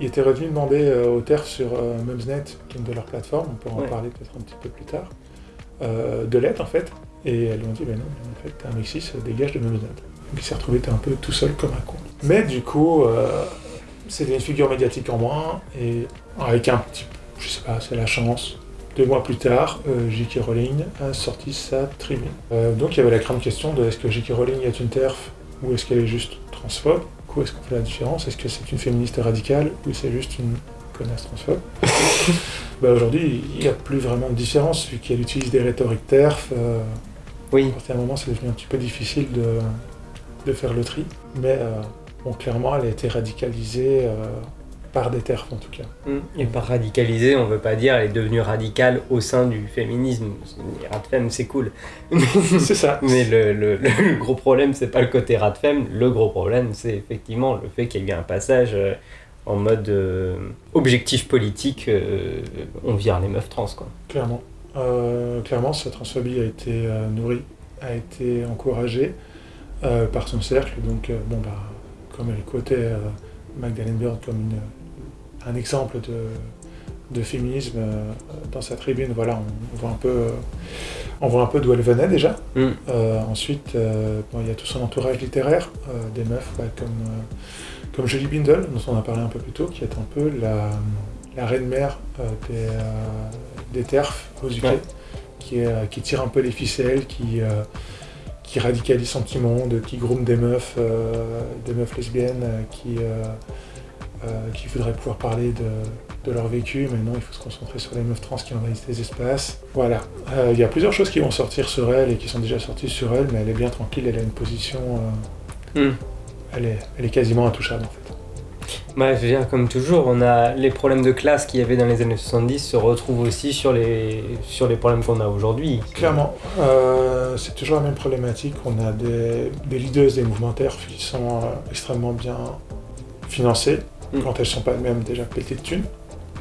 il était revenu demander euh, au TERF sur euh, Mumsnet, qui est une de leurs plateformes, on peut en Ouais. parler peut-être un petit peu plus tard, euh, de l'aide en fait. Et elles lui ont dit, ben non, en fait, t'es un Mexis, dégage de Mumsnet. Donc il s'est retrouvé un peu tout seul comme un con. Mais du coup, euh, c'était une figure médiatique en moins, et avec un petit, je sais pas, c'est la chance. Deux mois plus tard, euh, J.K. Rowling a sorti sa tribune. Euh, donc il y avait la grande question de est-ce que J.K. Rowling est une TERF ou est-ce qu'elle est juste transphobe? Coup, est-ce qu'on fait la différence? Est-ce que c'est une féministe radicale ou c'est juste une connasse transphobe? *laughs* Bah, Aujourd'hui, il n'y a plus vraiment de différence vu qu'elle utilise des rhétoriques TERF. euh, Oui. à partir d'un moment, c'est devenu un petit peu difficile de, de faire le tri. Mais euh, bon, clairement, elle a été radicalisée euh, par des TERF en tout cas. Et par radicaliser, on veut pas dire elle est devenue radicale au sein du féminisme. Les Radfem, c'est cool. *laughs* c'est ça. Mais le, le- le gros problème, c'est pas le côté Radfem. Le gros problème, c'est effectivement le fait qu'il y a eu un passage euh, en mode euh, objectif politique. euh, on vire les meufs trans, quoi. Clairement. Euh, clairement, sa transphobie a été euh, nourrie, a été encouragée euh, par son cercle. Donc, euh, bon, bah, comme elle quotait euh, Magdalene Byrne comme une- un exemple de, de féminisme euh, dans sa tribune, voilà, on, voit un peu, euh, on voit un peu d'où elle venait déjà. Mm. Euh, ensuite, euh, bon, il y a tout son entourage littéraire, euh, des meufs comme, comme Julie Bindel, dont on a parlé un peu plus tôt, qui est un peu la, la reine-mère des, des TERF aux UK, Ouais. qui, qui tire un peu les ficelles, qui, qui radicalise son petit monde, qui groom des meufs, euh, des meufs lesbiennes, euh, qui, euh, qui voudraient pouvoir parler de, de leur vécu, mais non, il faut se concentrer sur les meufs trans qui envahissent les espaces. Voilà. Il y a plusieurs choses qui vont sortir sur elle et qui sont déjà sorties sur elle, mais elle est bien tranquille, elle a une position... euh, Mm. elle, est, elle est quasiment intouchable en fait. Bah, je veux dire, comme toujours, on a les problèmes de classe qu'il y avait dans les années 70 se retrouvent aussi sur les, sur les problèmes qu'on a aujourd'hui. Clairement, euh, c'est toujours la même problématique. On a des, des leaders des mouvements TERF qui sont euh, extrêmement bien financés, Mm. quand elles sont pas elles-mêmes déjà pétées de thunes.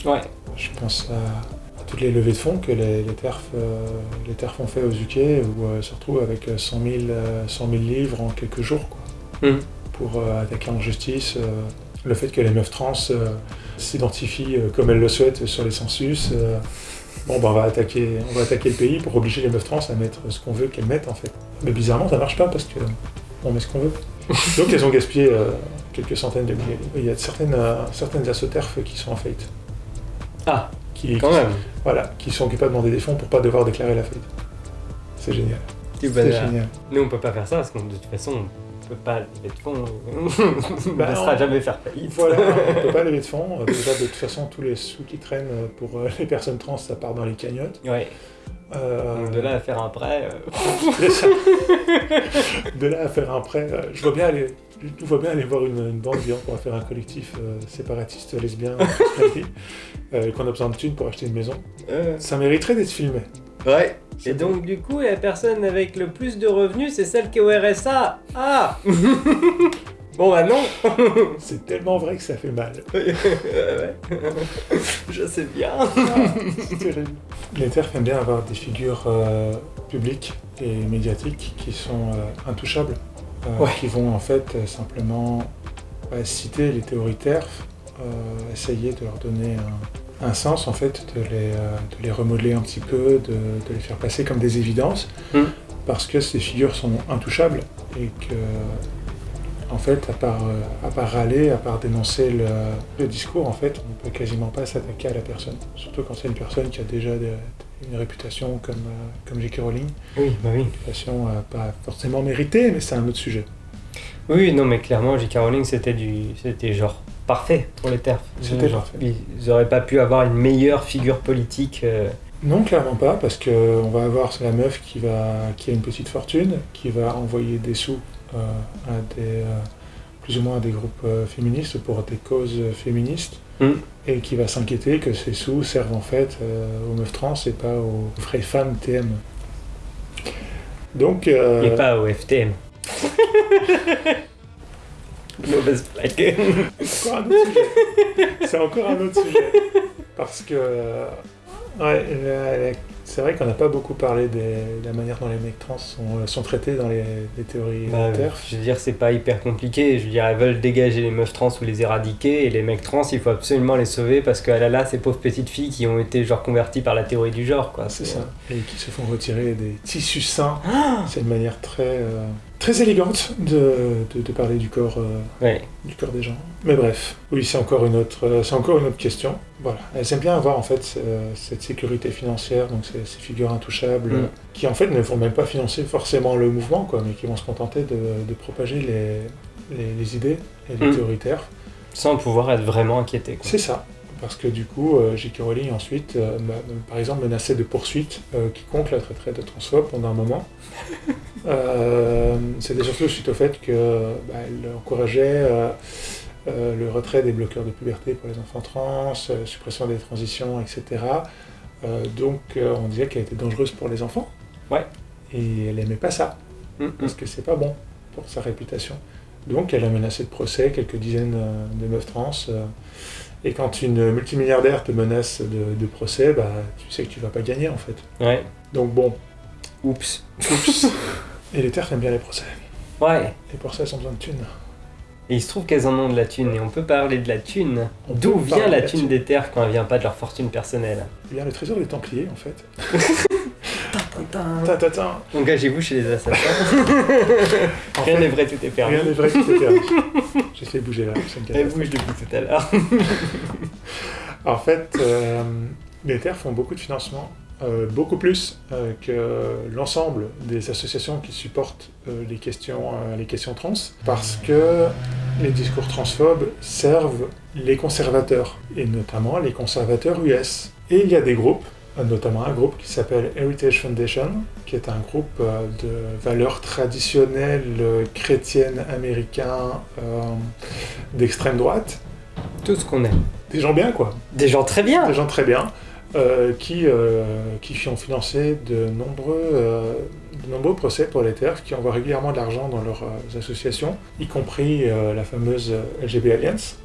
Ouais. Je pense à, à toutes les levées de fonds que les, les, TERF, euh, les TERF ont fait aux UK, où euh, se retrouvent avec euh, 100 000, euh, 100 000 livres en quelques jours quoi, Mm. pour attaquer en justice le fait que les meufs trans euh, s'identifient euh, comme elles le souhaitent sur les census. euh, Bon, bah, on, va attaquer, on va attaquer le pays pour obliger les meufs trans à mettre ce qu'on veut qu'elles mettent en fait. Mais bizarrement, ça marche pas parce que on met ce qu'on veut. *laughs* Donc, elles ont gaspillé euh, quelques centaines de milliers. Il y a certaines, euh, certaines assoterfs qui sont en faillite. Ah, Qui, quand qui- même. Voilà, qui sont occupés à demander des fonds pour pas devoir déclarer la faillite. C'est génial. C'est génial. Nous, on peut pas faire ça parce que de toute façon, on peut pas lever de fonds. *laughs* on Bah ne sera non. jamais faire faillite. Voilà, on *laughs* peut pas lever de fonds. Euh, Déjà, de toute façon, tous les sous qui traînent euh, pour euh, les personnes trans, ça part dans les cagnottes. Ouais. Euh, Donc de là à faire un prêt. euh, *laughs* de là à faire un prêt, euh, je vois bien aller, je vois bien aller voir une, une bande disant qu'on va faire un collectif séparatiste lesbien qu'on a besoin de thunes pour acheter une maison. Ça mériterait d'être filmé. Ouais. Et donc, du coup, la personne avec le plus de revenus, c'est celle qui est au RSA. Ah *laughs* Bon, bah non *laughs* C'est tellement vrai que ça fait mal. *laughs* Ouais. Je sais bien. C'est terrible. Les TERF aiment bien avoir des figures euh, publiques et médiatiques qui sont euh, intouchables, euh, Ouais. qui vont en fait euh, simplement bah, citer les théories TERF, euh, essayer de leur donner un, un sens, en fait, de les, euh, de les remodeler un petit peu, de, de les faire passer comme des évidences, Mm. parce que ces figures sont intouchables et que en fait, à part, euh, à part râler, à part dénoncer le, le discours, en fait, on ne peut quasiment pas s'attaquer à la personne. Surtout quand c'est une personne qui a déjà de- une réputation comme, euh, comme J.K. Rowling. Oui, bah oui. Une réputation pas forcément méritée, mais c'est un autre sujet. Oui, non, mais clairement, J.K. Rowling, c'était du, c'était genre parfait pour les TERF. C'était parfait. Ils auraient pas pu avoir une meilleure figure politique. euh, Non, clairement pas, parce qu'on va avoir la meuf qui, va, qui a une petite fortune, qui va envoyer des sous euh, à des, euh, plus ou moins à des groupes féministes pour des causes féministes, Mm. et qui va s'inquiéter que ces sous servent en fait aux meufs trans et pas aux vraies femmes TM. Donc, euh, Et pas au FTM. *laughs* Mauvaise blague. encore un autre sujet. C'est encore un autre sujet. Parce que, euh, ouais, c'est vrai qu'on n'a pas beaucoup parlé de la manière dont les mecs trans sont, sont traités dans les, les théories Bah, TERF. je veux dire, c'est pas hyper compliqué. Je veux dire, elles veulent dégager les meufs trans ou les éradiquer. Et les mecs trans, il faut absolument les sauver parce que, ah là là, ces pauvres petites filles qui ont été genre converties par la théorie du genre, quoi. C'est ça. Et qui se font retirer des tissus sains. C'est une manière très, euh, très élégante de, de- de parler du corps, euh, Ouais. du corps des gens. Mais bref, oui, c'est encore une autre, euh, c'est encore une autre question. Voilà, elles aiment bien avoir en fait euh, cette sécurité financière, donc ces, ces figures intouchables, Mm. euh, qui en fait ne vont même pas financer forcément le mouvement, quoi, mais qui vont se contenter de, de propager les, les, les idées et les Mm. théories TERF. Sans pouvoir être vraiment inquiété. C'est ça. Parce que du coup, J.K. Rowling ensuite, par exemple, menaçait de poursuite quiconque la traiterait de transphobe pendant un moment. Euh, C'était surtout suite au fait que bah, encourageait euh, euh, le retrait des bloqueurs de puberté pour les enfants trans, suppression des transitions, etc. Donc on disait qu'elle était dangereuse pour les enfants. Ouais. Et elle aimait pas ça Mm, parce que c'est pas bon pour sa réputation. Donc elle a menacé de procès quelques dizaines de meufs trans. et quand une multimilliardaire te menace de, de procès, bah, tu sais que tu vas pas gagner en fait. Ouais. Donc bon, Oups. oups. *laughs* et les terres aiment bien les procès. Ouais. Pour ça, elles ont besoin de thunes. Et il se trouve qu'elles en ont de la thune, et on peut parler de la thune. D'où vient la de la thune thune. des terres quand elle vient pas de leur fortune personnelle? Eh bien, le trésor des Templiers en fait. *laughs* Tintin. Engagez-vous chez les assassins. *laughs* En Rien n'est vrai, tout est permis. Rien n'est vrai, tout est permis. J'ai fait bouger là. Elle bouge depuis tout à l'heure. En fait, euh, les terres font beaucoup de financement, euh, beaucoup plus euh, que l'ensemble des associations qui supportent euh, les, questions, les questions trans, parce que les discours transphobes servent les conservateurs, et notamment les conservateurs US. Et il y a des groupes, notamment un groupe qui s'appelle Heritage Foundation, qui est un groupe de valeurs traditionnelles chrétiennes américains euh, d'extrême droite, Tout ce qu'on aime. Des gens bien, quoi. Des gens très bien. Des gens très bien. Euh, qui, euh, qui ont financé de nombreux, euh, de nombreux procès pour les TERF, qui envoient régulièrement de l'argent dans leurs associations, y compris la fameuse LGB Alliance,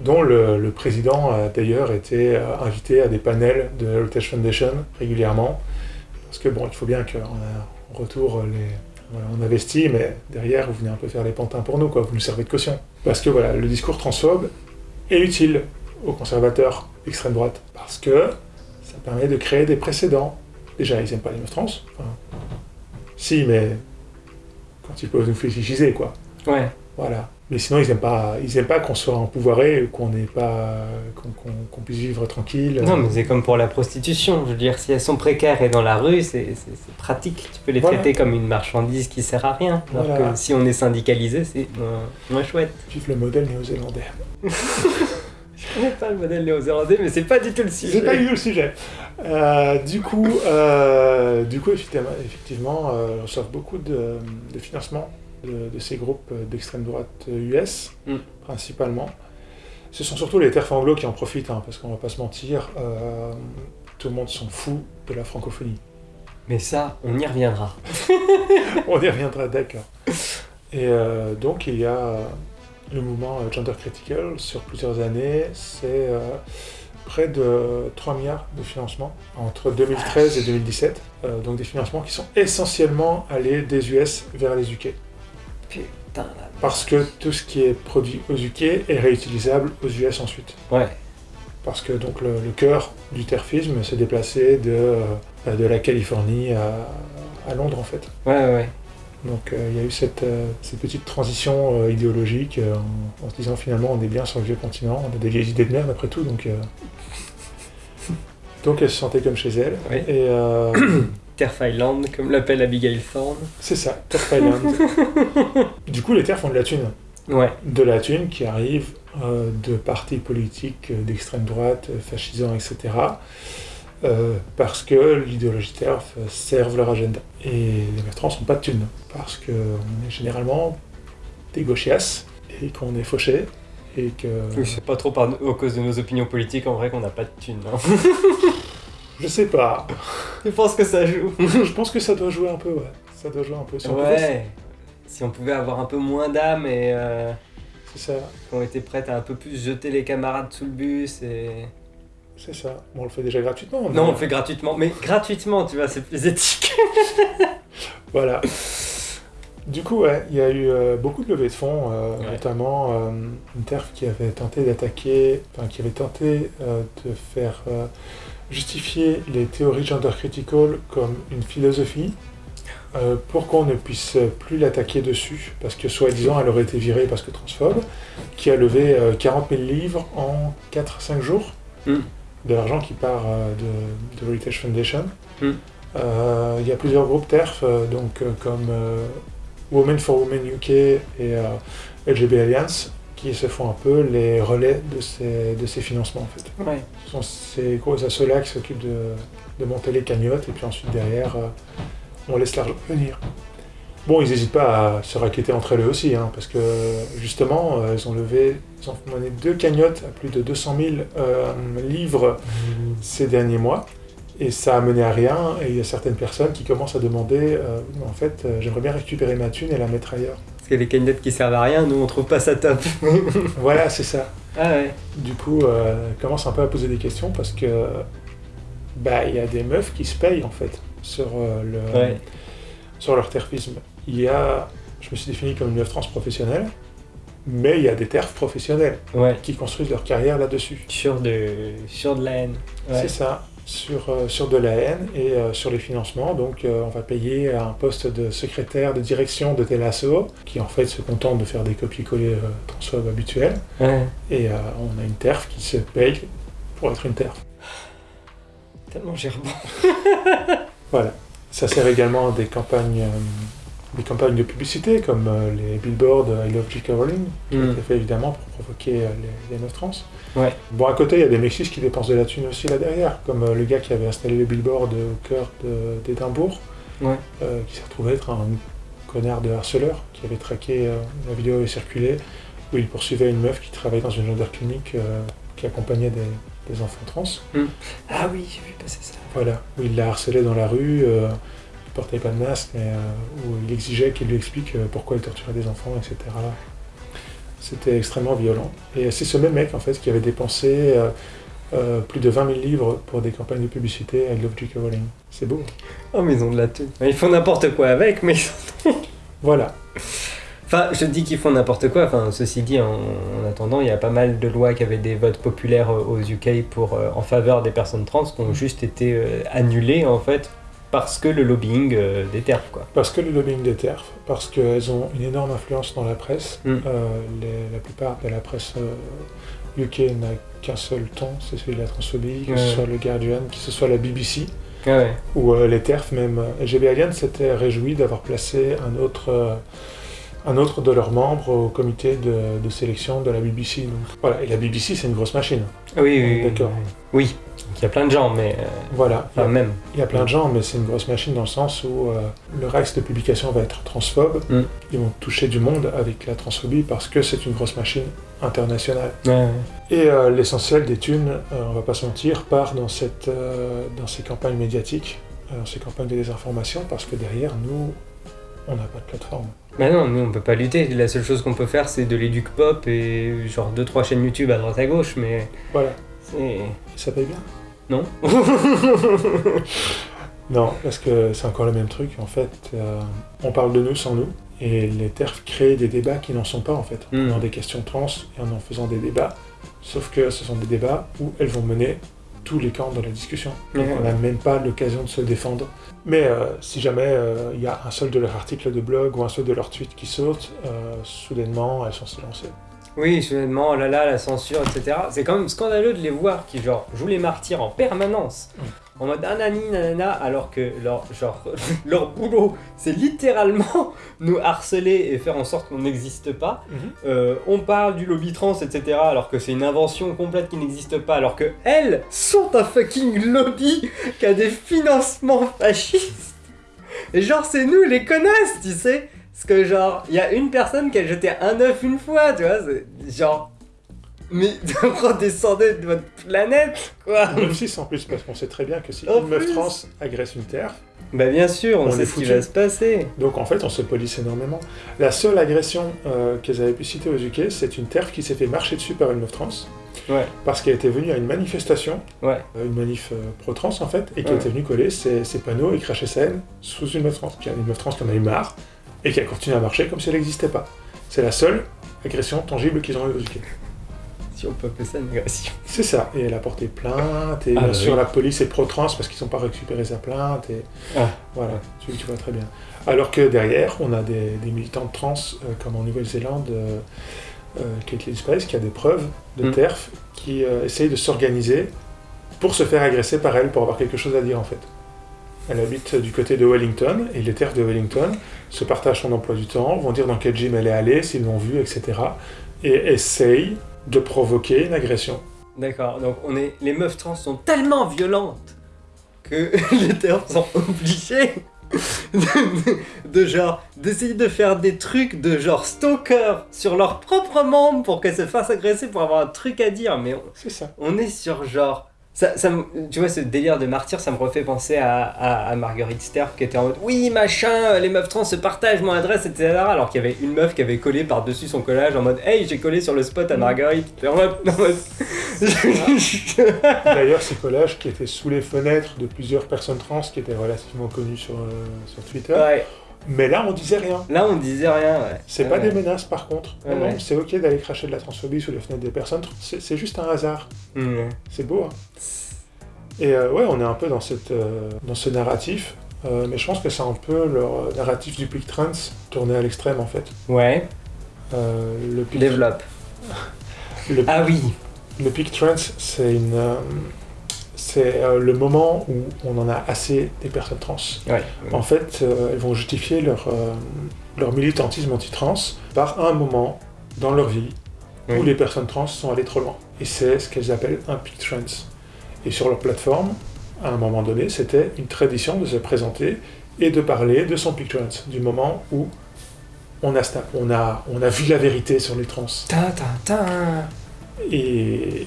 dont le, le président a d'ailleurs été invité à des panels de Heritage Foundation régulièrement, parce que bon, il faut bien qu'en en retour, les, on investit, mais derrière, vous venez un peu faire les pantins pour nous, quoi, vous nous servez de caution. Parce que voilà, le discours transphobe est utile aux conservateurs d'extrême droite, parce que permet de créer des précédents. Déjà, ils n'aiment pas les meufs trans. Enfin, si, mais quand ils peuvent nous fétichiser, quoi. Ouais. Voilà. Mais sinon, ils n'aiment pas, ils aiment pas qu'on soit empouvoiré, ou qu'on n'ait pas, qu'on puisse vivre tranquille. Non, mais c'est comme pour la prostitution. Je veux dire, si elles sont précaires et dans la rue, c'est pratique. Tu peux les Voilà. traiter comme une marchandise qui sert à rien. Alors Voilà. que si on est syndicalisé, c'est moins, moins chouette. Vive le modèle néo-zélandais. *laughs* Je connais pas le modèle néo-zélandais, mais c'est pas du tout le sujet. J'ai pas eu le sujet. Euh, du coup, euh, du coup, effectivement, effectivement euh, on reçoit beaucoup de, de financement de, de ces groupes d'extrême droite US, Mm. principalement. Ce sont surtout les terres anglo qui en profitent, hein, parce qu'on va pas se mentir, tout le monde s'en fout de la francophonie. Mais ça, on y reviendra. *laughs* On y reviendra, d'accord. Et donc, il y a le mouvement euh, Gender Critical sur plusieurs années. C'est euh, près de 3 milliards de financements entre 2013 et 2017. Euh, donc, des financements qui sont essentiellement allés des US vers les UK. Putain, la... Parce que tout ce qui est produit aux UK est réutilisable aux US ensuite. Ouais. Parce que donc le, le cœur du terfisme s'est déplacé de, de la Californie à, à Londres en fait. Ouais, ouais, ouais. Donc euh, il y a eu cette, euh, cette petite transition euh, idéologique en, en se disant finalement on est bien sur le vieux continent, on a des vieilles idées de merde après tout, donc, donc elle se sentait comme chez elle. Oui. Et *coughs* Turf Island, comme l'appelle Abigail Thorne. c'est ça, Turf Island. *laughs* du coup les terres font de la thune. Ouais. De la thune qui arrive euh, de partis politiques euh, d'extrême droite, euh, fascisants, etc. euh, parce que l'idéologie TERF euh, serve leur agenda. Et les mecs trans n'ont pas de thunes, parce qu'on est généralement des gauchias, et qu'on est fauchés, et que... Oui, c'est pas trop par... à cause de nos opinions politiques en vrai qu'on n'a pas de thunes. hein. *laughs* Je sais pas. Je pense que ça joue? *laughs* Je pense que ça doit jouer un peu, ouais. Ça doit jouer un peu. Si on pouvait- Ouais. Si on pouvait avoir un peu moins d'âme et euh, C'est ça, qu'on était prête à un peu plus jeter les camarades sous le bus et... c'est ça. Bon, on le fait déjà gratuitement. Non, on le fait gratuitement. Mais gratuitement, tu vois, c'est plus éthique. *laughs* Voilà. Du coup, ouais, il y a eu euh, beaucoup de levées de fonds, euh, Ouais. notamment euh, une TERF qui avait tenté d'attaquer, enfin qui avait tenté euh, de faire justifier les théories gender critical comme une philosophie pour qu'on ne puisse plus l'attaquer dessus, parce que soi-disant elle aurait été virée parce que transphobe, qui a levé euh, 40 000 livres en 4-5 jours, Mm. De l'argent qui part euh, de, de Heritage Foundation. Mm. Euh, Il y a plusieurs groupes TERF, euh, donc, comme Women for Women UK et LGB Alliance, qui se font un peu les relais de ces, de ces financements en fait. Ouais. Ce sont ces gros assos-là qui s'occupent de, de monter les cagnottes et puis ensuite derrière, euh, on laisse l'argent venir. Bon, ils n'hésitent pas à se raqueter entre elles aussi, hein, parce que justement, euh, ils ont levé, ils ont mené deux cagnottes à plus de 200 000 euh, livres ces derniers mois, et ça a mené à rien, et il y a certaines personnes qui commencent à demander, euh, en fait, euh, j'aimerais bien récupérer ma thune et la mettre ailleurs. Parce que les cagnottes qui servent à rien, nous on trouve pas ça top. *laughs* voilà, c'est ça. ah ouais. Du coup, euh, commence un peu à poser des questions parce que bah il y a des meufs qui se payent en fait sur euh, le Ouais. Sur leur terfisme. Il y a, je me suis défini comme une meuf trans professionnelle, mais il y a des terfs professionnels Ouais. qui construisent leur carrière là-dessus. Sur de, sur de la haine. Ouais. C'est ça, sur, euh, sur de la haine et euh, sur les financements. Donc euh, on va payer un poste de secrétaire de direction de tel asso, qui en fait se contente de faire des copier-coller transphobes habituels. Ouais. Et on a une terf qui se paye pour être une terf. Tellement gerbant. Voilà. Ça sert également à des campagnes, euh, des campagnes de publicité comme euh, les billboards euh, I Love J.K. Rowling, qui ont Mm. été fait évidemment pour provoquer euh, les, les meufs trans. Ouais. Bon, à côté, il y a des Mexis qui dépensent de la thune aussi là derrière, comme le gars qui avait installé le billboard au cœur d'Édimbourg, Ouais. qui s'est retrouvé être un connard de harceleur, qui avait traqué, la vidéo avait circulé, où il poursuivait une meuf qui travaillait dans une gender clinique qui accompagnait des, des enfants trans. Ah oui, j'ai vu passer ça. Voilà, où il la harcelait dans la rue, euh, il portait pas de masque, mais euh, où il exigeait qu'il lui explique euh, pourquoi il torturait des enfants, etc. C'était extrêmement violent. Et c'est ce même mec, en fait, qui avait dépensé euh, euh, plus de 20 000 livres pour des campagnes de publicité à Love J.K. Rowling. C'est beau. Oh, mais ils ont de la thune. Ils font n'importe quoi avec, mais. Voilà. Enfin, je dis qu'ils font n'importe quoi. Enfin, ceci dit, en, en attendant, il y a pas mal de lois qui avaient des votes populaires euh, aux UK pour, euh, en faveur des personnes trans qui ont juste été euh, annulées, en fait, parce que le lobbying euh, des TERF, quoi. Parce que le lobbying des TERF, parce qu'elles ont une énorme influence dans la presse. Mm. Euh, les- la plupart de la presse euh, UK n'a qu'un seul ton, c'est celui de la transphobie, que Ouais. ce soit le Guardian, que ce soit la BBC, Ah ouais. ou les TERF même. LGBT Alliance s'était réjoui d'avoir placé un autre, un autre de leurs membres au comité de, de sélection de la BBC. Donc, voilà, et la BBC c'est une grosse machine. Oui, oui, oui. D'accord. Oui. Il y a plein de gens, mais. euh, Voilà, il y a- Enfin, même. Il y a plein de gens, mais c'est une grosse machine dans le sens où euh, le reste de publication va être transphobe. Mm. Ils vont toucher du monde avec la transphobie parce que c'est une grosse machine internationale. Ouais, ouais. Et euh, l'essentiel des thunes, euh, on va pas se mentir, part dans, cette, dans ces campagnes médiatiques, dans ces campagnes de désinformation, parce que derrière, nous, on n'a pas de plateforme. Bah non, nous on peut pas lutter. La seule chose qu'on peut faire, c'est de l'éduc pop et genre 2-3 chaînes YouTube à droite à gauche, mais. Voilà. Ça paye bien? Non *laughs* Non, parce que c'est encore le même truc. En fait, euh, on parle de nous sans nous. Et les TERF créent des débats qui n'en sont pas, en fait. Mm. En des questions trans et en en faisant des débats. Sauf que ce sont des débats où elles vont mener tous les camps de la discussion. Donc on n'a même pas l'occasion de se défendre. Mais euh, si jamais euh, il y a un seul de leurs articles de blog ou un seul de leurs tweets qui saute, euh, soudainement, elles sont silencieuses. Oui, soudainement, oh là là, la censure, etc. C'est quand même scandaleux de les voir qui, genre, jouent les martyrs en permanence. Mm. En mode anani nanana, alors que leur, genre, *laughs* leur boulot, c'est littéralement *laughs* nous harceler et faire en sorte qu'on n'existe pas. Mhm. Euh, on parle du lobby trans, etc. alors que c'est une invention complète qui n'existe pas, alors que elles sont un fucking lobby qui a des financements fascistes. Et genre, c'est nous les connasses, tu sais. Parce que genre, il y a une personne qui a jeté un œuf une fois, tu vois, genre... Mais *laughs* redescendez de votre planète, quoi c'est en plus, parce qu'on sait très bien que si En une meuf trans agresse une TERF, Bah bien sûr, on, On sait ce qui va se passer. Donc en fait, on se police énormément. La seule agression euh, qu'elles avaient pu citer aux UK, c'est une TERF qui s'est fait marcher dessus par une meuf trans, Ouais, parce qu'elle était venue à une manifestation, ouais. euh, une manif euh, pro-trans en fait, et qui Ouais. était venue coller ses, ses panneaux et cracher sa haine sous une meuf trans. Puis une meuf trans qui en a eu marre, et qui a continué à marcher comme si elle n'existait pas. C'est la seule agression tangible qu'ils ont eu aux UK. Si on peut appeler ça une agression. *laughs* C'est ça, et elle a porté plainte, et Ah, bien bah sûr oui. la police est pro-trans parce qu'ils n'ont pas récupéré sa plainte, et Ah. voilà, tu, tu vois très bien. Alors que derrière, on a des, des militantes trans, euh, comme en Nouvelle-Zélande, euh, euh, Caitlin Spice, qui a des preuves de Mm. TERF, qui euh, essayent de s'organiser pour se faire agresser par elle, pour avoir quelque chose à dire en fait. Elle habite du côté de Wellington, et les TERF de Wellington se partagent son emploi du temps, vont dire dans quel gym elle est allée, s'ils l'ont vue, etc. Et essayent de provoquer une agression. D'accord, donc on est... les meufs trans sont tellement violentes que *laughs* les termes sont obligés de, de genre d'essayer de faire des trucs de genre stalker sur leurs propres membres pour qu'elles se fassent agresser pour avoir un truc à dire, mais on, C'est ça. on est sur genre. Ça, tu vois, ce délire de martyr, ça me refait penser à, à, à Marguerite Sterp qui était en mode Oui, machin, les meufs trans se partagent mon adresse, etc. Alors qu'il y avait une meuf qui avait collé par-dessus son collage en mode Hey, j'ai collé sur le spot à Marguerite. En mode. en mode- *laughs* D'ailleurs, ces collages qui étaient sous les fenêtres de plusieurs personnes trans qui étaient relativement connues sur, euh, sur Twitter. ouais, Mais là, on disait rien. là on disait rien, ouais. C'est Ouais, pas ouais. des menaces par contre. Ouais, Non, c'est ok d'aller cracher de la transphobie sous les fenêtres des personnes. C'est juste un hasard. C'est beau. hein. Et euh, ouais, on est un peu dans, cette, euh, dans ce narratif. Euh, mais je pense que c'est un peu leur euh, narratif du Peak Trends tourné à l'extrême en fait. Ouais, le, peak, développe. *laughs* le, Ah oui, le Peak Trends, c'est une. C'est euh, le moment où on en a assez des personnes trans. ouais. En fait, euh, elles vont justifier leur, euh, leur militantisme anti-trans par un moment dans leur vie où Oui. les personnes trans sont allées trop loin. Et c'est ce qu'elles appellent un peak trans. Et sur leur plateforme, à un moment donné, c'était une tradition de se présenter et de parler de son peak trans, du moment où on a, sta- on a, on a vu la vérité sur les trans. Ta ta ta. Et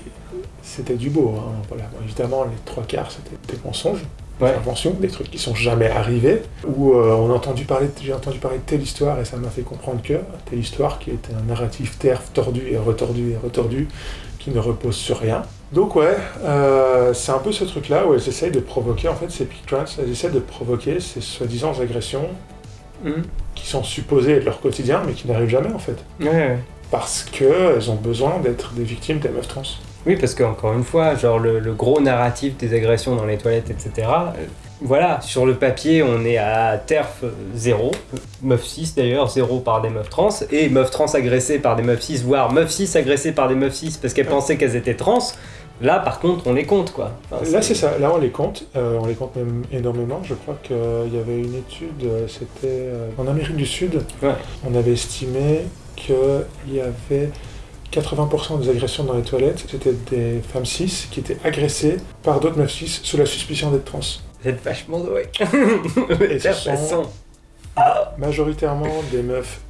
c'était du beau. hein. Voilà. Évidemment, les trois quarts, c'était des mensonges, des Ouais. inventions, des trucs qui sont jamais arrivés. Où euh, on a entendu parler, j'ai entendu parler de telle histoire et ça m'a fait comprendre que telle histoire qui était un narratif terre tordu et retordu et retordu qui ne repose sur rien. Donc ouais, euh, c'est un peu ce truc-là où elles essayent de provoquer, en fait, ces peak trans, elles essaient de provoquer ces soi-disant agressions Mhm. qui sont supposées être leur quotidien, mais qui n'arrivent jamais en fait. Ouais. Parce qu'elles ont besoin d'être des victimes des meufs trans. Oui, parce qu'encore une fois, genre le, le gros narratif des agressions dans les toilettes, etc. euh, voilà, sur le papier, on est à TERF 0, meuf 6 d'ailleurs, 0 par des meufs trans, et meufs trans agressées par des meufs 6, voire meufs 6 agressées par des meufs 6 parce qu'elles pensaient qu'elles étaient trans. Là, par contre, on les compte, quoi. Enfin, Là, c'est ça. Là, on les compte. Euh, on les compte même énormément. Je crois qu'il y avait une étude, euh, c'était euh, en Amérique du Sud. Ouais. On avait estimé qu'il y avait 80% des agressions dans les toilettes, c'était des femmes cis qui étaient agressées par d'autres meufs cis sous la suspicion d'être trans. Vous êtes vachement doués. *laughs* Et ce sont- Majoritairement des meufs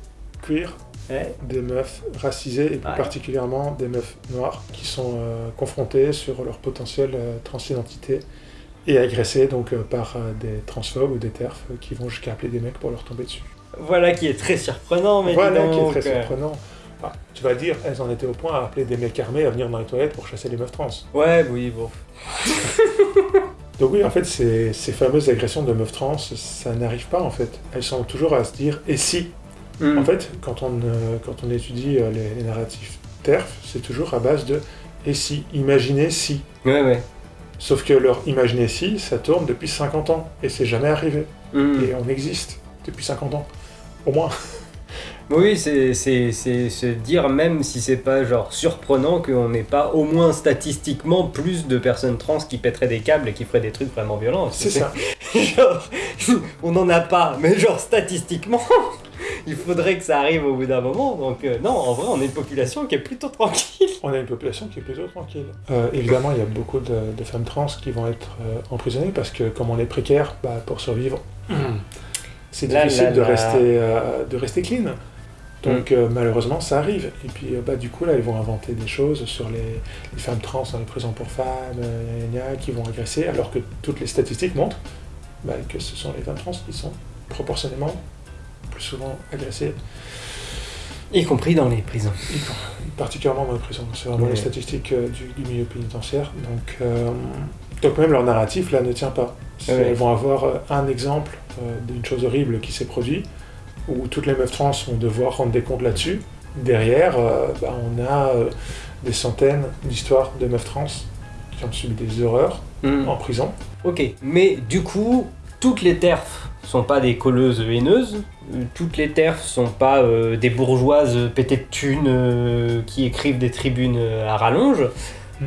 queer, Ouais. des meufs racisées et plus Ouais. particulièrement des meufs noires qui sont euh, confrontées sur leur potentielle euh, transidentité et agressées donc euh, par euh, des transphobes ou des TERF euh, qui vont jusqu'à appeler des mecs pour leur tomber dessus. Voilà qui est très surprenant, mais voilà qui est donc, très surprenant. Tu vas dire, elles en étaient au point à appeler des mecs armés à venir dans les toilettes pour chasser les meufs trans. Ouais, oui, bon. *laughs* Donc oui, en fait, ces, ces fameuses agressions de meufs trans, ça n'arrive pas en fait. Elles sont toujours à se dire, et si Hmm. En fait, quand on, euh, quand on étudie euh, les, les narratifs TERF, c'est toujours à base de et si, imaginez si. Ouais, ouais. Sauf que leur imaginer si, ça tourne depuis 50 ans et c'est jamais arrivé. Hmm. Et on existe depuis 50 ans. Au moins. Oui, c'est c'est- c'est se dire même si c'est pas genre surprenant qu'on n'ait pas au moins statistiquement plus de personnes trans qui pèteraient des câbles et qui feraient des trucs vraiment violents. C'est ça. *laughs* genre, *laughs* on n'en a pas, mais genre statistiquement, *laughs* il faudrait que ça arrive au bout d'un moment. Donc euh, non, en vrai, on est une population qui est plutôt tranquille. On a une population qui est plutôt tranquille. Euh, évidemment, il y a beaucoup de, de femmes trans qui vont être euh, emprisonnées parce que comme on est précaire, bah, pour survivre, c'est Là, difficile là, de, là. Rester, de rester clean. Donc euh, malheureusement, ça arrive. Et puis euh, bah, du coup, là, ils vont inventer des choses sur les, les femmes trans dans les prisons pour femmes, euh, gna, qui vont agresser, alors que toutes les statistiques montrent bah, que ce sont les femmes trans qui sont proportionnellement plus souvent agressées, Y compris dans les prisons. particulièrement dans les prisons. C'est vraiment les statistiques euh, du, du milieu pénitentiaire. Donc, donc même leur narratif, là, ne tient pas. Ouais. Elles vont avoir un exemple d'une chose horrible qui s'est produite, où toutes les meufs trans vont devoir rendre des comptes là-dessus. Derrière, euh, bah, on a euh, des centaines d'histoires de meufs trans qui ont subi des horreurs Hmm. en prison. Ok, mais du coup, toutes les TERF sont pas des colleuses haineuses, euh, toutes les TERF sont pas euh, des bourgeoises pétées de thunes qui écrivent des tribunes à rallonge.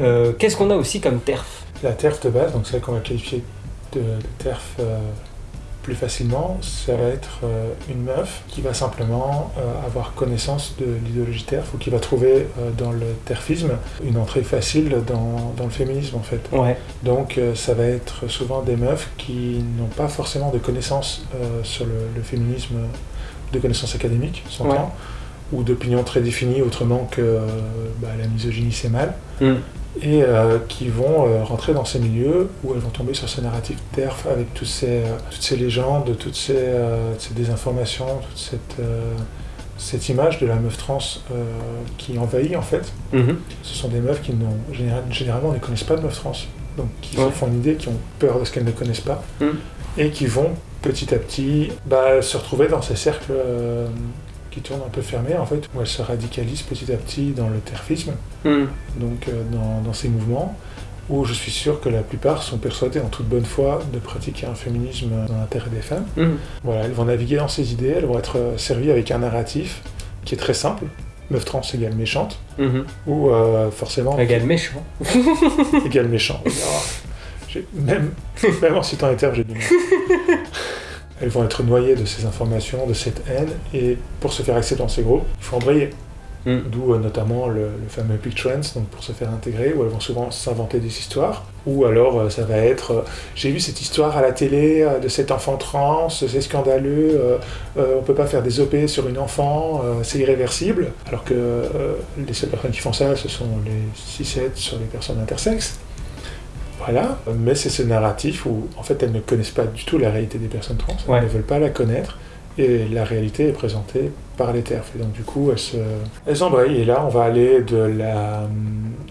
Euh, Qu'est-ce qu'on a aussi comme TERF? La TERF de base, donc celle qu'on va qualifier de, de TERF plus facilement, ça va être euh, une meuf qui va simplement euh, avoir connaissance de l'idéologie TERF ou qui va trouver euh, dans le TERFisme une entrée facile dans, dans le féminisme en fait. Ouais. Donc ça va être souvent des meufs qui n'ont pas forcément de connaissances sur le, le féminisme, de connaissances académiques, s'entend, ou d'opinions très définies autrement que bah, la misogynie c'est mal Hmm. Et euh, qui vont euh, rentrer dans ces milieux où elles vont tomber sur ce narratif TERF avec tous ces, euh, toutes ces légendes, toutes ces, ces désinformations, toute cette, cette image de la meuf trans qui envahit en fait. Mhm. Ce sont des meufs qui n'ont généralement ne connaissent pas de meuf trans, donc qui se font une idée, qui ont peur de ce qu'elles ne connaissent pas, Mm. et qui vont petit à petit bah, se retrouver dans ces cercles qui tournent un peu fermés en fait, où elles se radicalisent petit à petit dans le terfisme Hmm. donc euh, dans, dans ces mouvements, où je suis sûr que la plupart sont persuadés en toute bonne foi de pratiquer un féminisme dans l'intérêt des femmes. Hmm. Voilà, elles vont naviguer dans ces idées, elles vont être euh, servies avec un narratif qui est très simple, meuf trans égale méchante, Mhm. ou euh, forcément Égal méchant. *laughs* égale méchant. Même, même en citant les termes, j'ai du mal. *laughs* Elles vont être noyées de ces informations, de cette haine, et pour se faire accepter dans ces groupes, il faut embrayer. Mm. D'où euh, notamment le, le fameux Big Trends, donc pour se faire intégrer, où elles vont souvent s'inventer des histoires. Ou alors euh, ça va être euh, j'ai vu cette histoire à la télé de cet enfant trans, c'est scandaleux, on peut pas faire des OP sur une enfant, c'est irréversible. Alors que les seules personnes qui font ça, ce sont les 6-7 sur les personnes intersexes. Voilà, mais c'est ce narratif où en fait elles ne connaissent pas du tout la réalité des personnes trans, elles Ouais. ne veulent pas la connaître et la réalité est présentée par les TERF. Et donc du coup elles se- elles s'embrayent et là on va aller de la,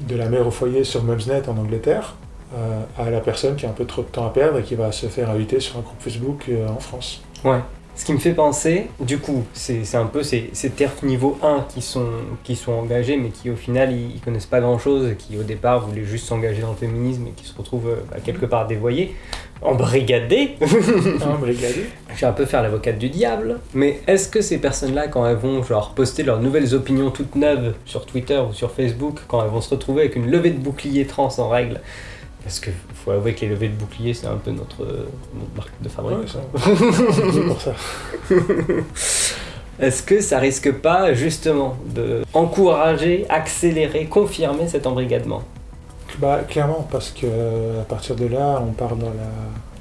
de la mère au foyer sur Mumsnet en Angleterre euh, à la personne qui a un peu trop de temps à perdre et qui va se faire inviter sur un groupe Facebook euh, en France. Ouais. Ce qui me fait penser, du coup, c'est un peu ces, ces TERF niveau 1 qui sont, qui sont engagés, mais qui au final, ils, ils connaissent pas grand-chose, qui au départ voulaient juste s'engager dans le féminisme, et qui se retrouvent euh, bah, quelque part dévoyés, embrigadés. *laughs* Brigadé Je vais un peu faire l'avocate du diable, mais est-ce que ces personnes-là, quand elles vont genre poster leurs nouvelles opinions toutes neuves sur Twitter ou sur Facebook, quand elles vont se retrouver avec une levée de bouclier trans en règle, parce que faut avouer que les levées de bouclier, c'est un peu notre, notre marque de fabrique. Ouais, ça- pour ça. Est-ce que ça risque pas justement de encourager, accélérer, confirmer cet embrigadement? Bah, clairement, parce que euh, à partir de là, on part dans la,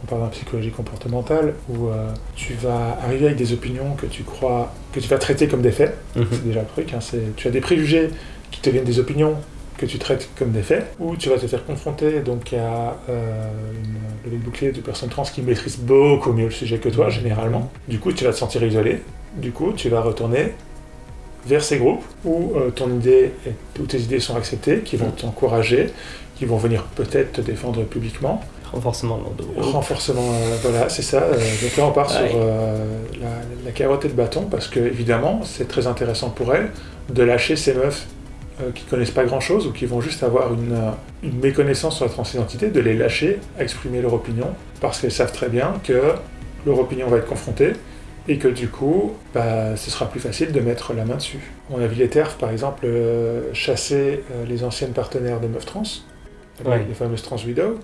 on part dans la psychologie comportementale où euh, tu vas arriver avec des opinions que tu crois, que tu vas traiter comme des faits. C'est déjà le truc. hein, c'est- tu as des préjugés qui te viennent des opinions que tu traites comme des faits, ou tu vas te faire confronter donc à euh, une levée de bouclier de personnes trans qui maîtrisent beaucoup mieux le sujet que toi, généralement. Du coup, tu vas te sentir isolé. Du coup, tu vas retourner vers ces groupes où euh, ton idée et toutes tes idées sont acceptées, qui vont t'encourager, qui vont venir peut-être te défendre publiquement. Renforcement de. Renforcement, euh, voilà, c'est ça. euh, donc là, on part Ouais. sur la, la carotte et le bâton, parce que évidemment, c'est très intéressant pour elles de lâcher ces meufs qui connaissent pas grand-chose ou qui vont juste avoir une, euh, une méconnaissance sur la transidentité, de les lâcher à exprimer leur opinion, parce qu'elles savent très bien que leur opinion va être confrontée et que du coup, bah, ce sera plus facile de mettre la main dessus. On a vu les TERF, par exemple, euh, chasser euh, les anciennes partenaires des meufs trans, les- fameuses trans widows,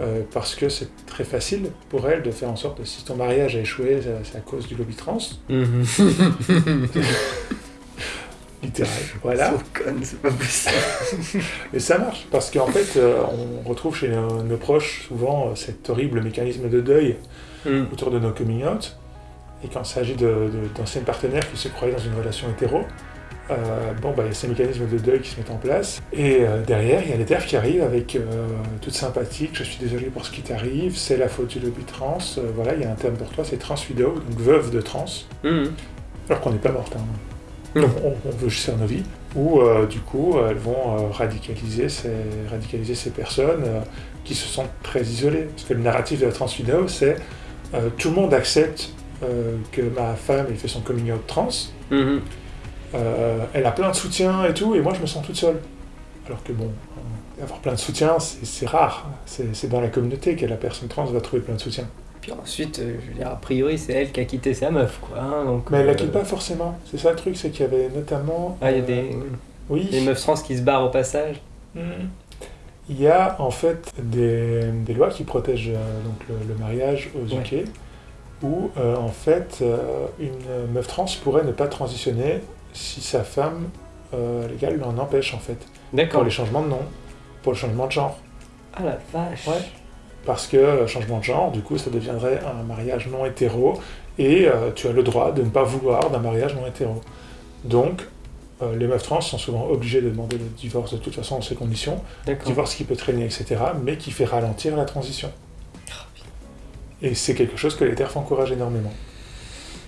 euh, parce que c'est très facile pour elles de faire en sorte que si ton mariage a échoué, c'est c'est à cause du lobby trans, Mhm. *laughs* littéral. *laughs* Voilà. C'est pas possible. *laughs* Et ça marche, parce qu'en fait, euh, on retrouve chez nos, nos proches souvent euh, cet horrible mécanisme de deuil Mhm. autour de nos coming out. Et quand il s'agit d'anciennes partenaires qui se croyaient dans une relation hétéro, euh, bon, bah, il y a ces mécanismes de deuil qui se mettent en place. Et derrière, il y a les terfs qui arrivent avec toute sympathique, je suis désolé pour ce qui t'arrive, c'est la faute du lobby trans, voilà, il y a un terme pour toi, c'est trans widow, donc veuve de trans, Mhm. alors qu'on n'est pas morte. hein. Non. On, on veut juste faire nos vies. Ou euh, du coup, elles vont euh, radicaliser, ces, radicaliser ces personnes euh, qui se sentent très isolées. Parce que le narratif de la trans widow, c'est euh, tout le monde accepte euh, que ma femme ait fait son coming out trans, Mhm. euh, elle a plein de soutien et tout, et moi je me sens toute seule. Alors que bon, euh, avoir plein de soutien, c'est rare. C'est dans la communauté que la personne trans va trouver plein de soutien. Puis ensuite, euh, je veux dire, a priori, c'est elle qui a quitté sa meuf, quoi. hein, donc, Mais elle la euh, quitte pas forcément. C'est ça le truc, c'est qu'il y avait notamment. Ah, il y a euh, des, Oui. des meufs trans qui se barrent au passage. Mhm. Il y a en fait des, des lois qui protègent euh, donc le, le mariage aux Ouais. UK, où euh, en fait euh, une meuf trans pourrait ne pas transitionner si sa femme euh, légale l'en empêche en fait. Pour D'accord. les changements de nom, pour le changement de genre. Ah la vache. Ouais. Parce que euh, changement de genre, du coup, ça deviendrait un mariage non hétéro, et euh, tu as le droit de ne pas vouloir d'un mariage non hétéro. Donc, euh, les meufs trans sont souvent obligées de demander le divorce de toute façon dans ces conditions, divorce qui peut traîner, etc., mais qui fait ralentir la transition. Et c'est quelque chose que les TERF encouragent énormément.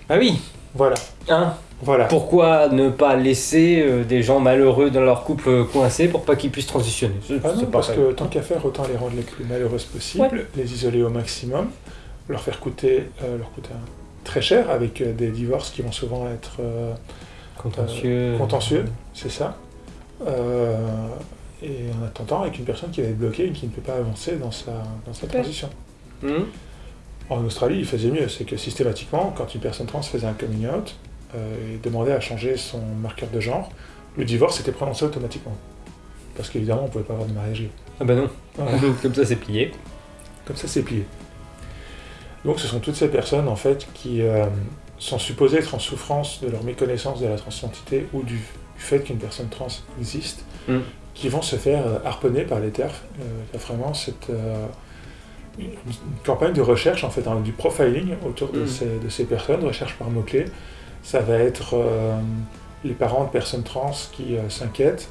Ah oui. Voilà, Hein? Voilà. Pourquoi ne pas laisser euh, des gens malheureux dans leur couple euh, coincés pour pas qu'ils puissent transitionner? C'est- Ah non, parce que tant qu'à faire, autant les rendre les plus malheureuses possibles, Ouais. les isoler au maximum, leur faire coûter, euh, leur coûter un- très cher avec des divorces qui vont souvent être euh, contentieux. contentieux, c'est ça. Et en attendant, avec une personne qui va être bloquée et qui ne peut pas avancer dans sa, dans sa transition. Mhm. En Australie, ils faisaient mieux, c'est que systématiquement, quand une personne trans faisait un coming out et demandait à changer son marqueur de genre, le divorce était prononcé automatiquement. Parce qu'évidemment, on ne pouvait pas avoir de mariage gay. Ah bah non. Voilà. Comme ça, c'est plié. Comme ça, c'est plié. Donc, ce sont toutes ces personnes, en fait, qui euh, sont supposées être en souffrance de leur méconnaissance de la transidentité ou du du fait qu'une personne trans existe, Mm. qui vont se faire euh, harponner par les TERF. Euh, Il y a vraiment cette, euh, une une campagne de recherche, en fait, hein, du profiling autour de, Mm. ces, de ces personnes, recherche par mots-clés. Ça va être euh, les parents de personnes trans qui euh, s'inquiètent,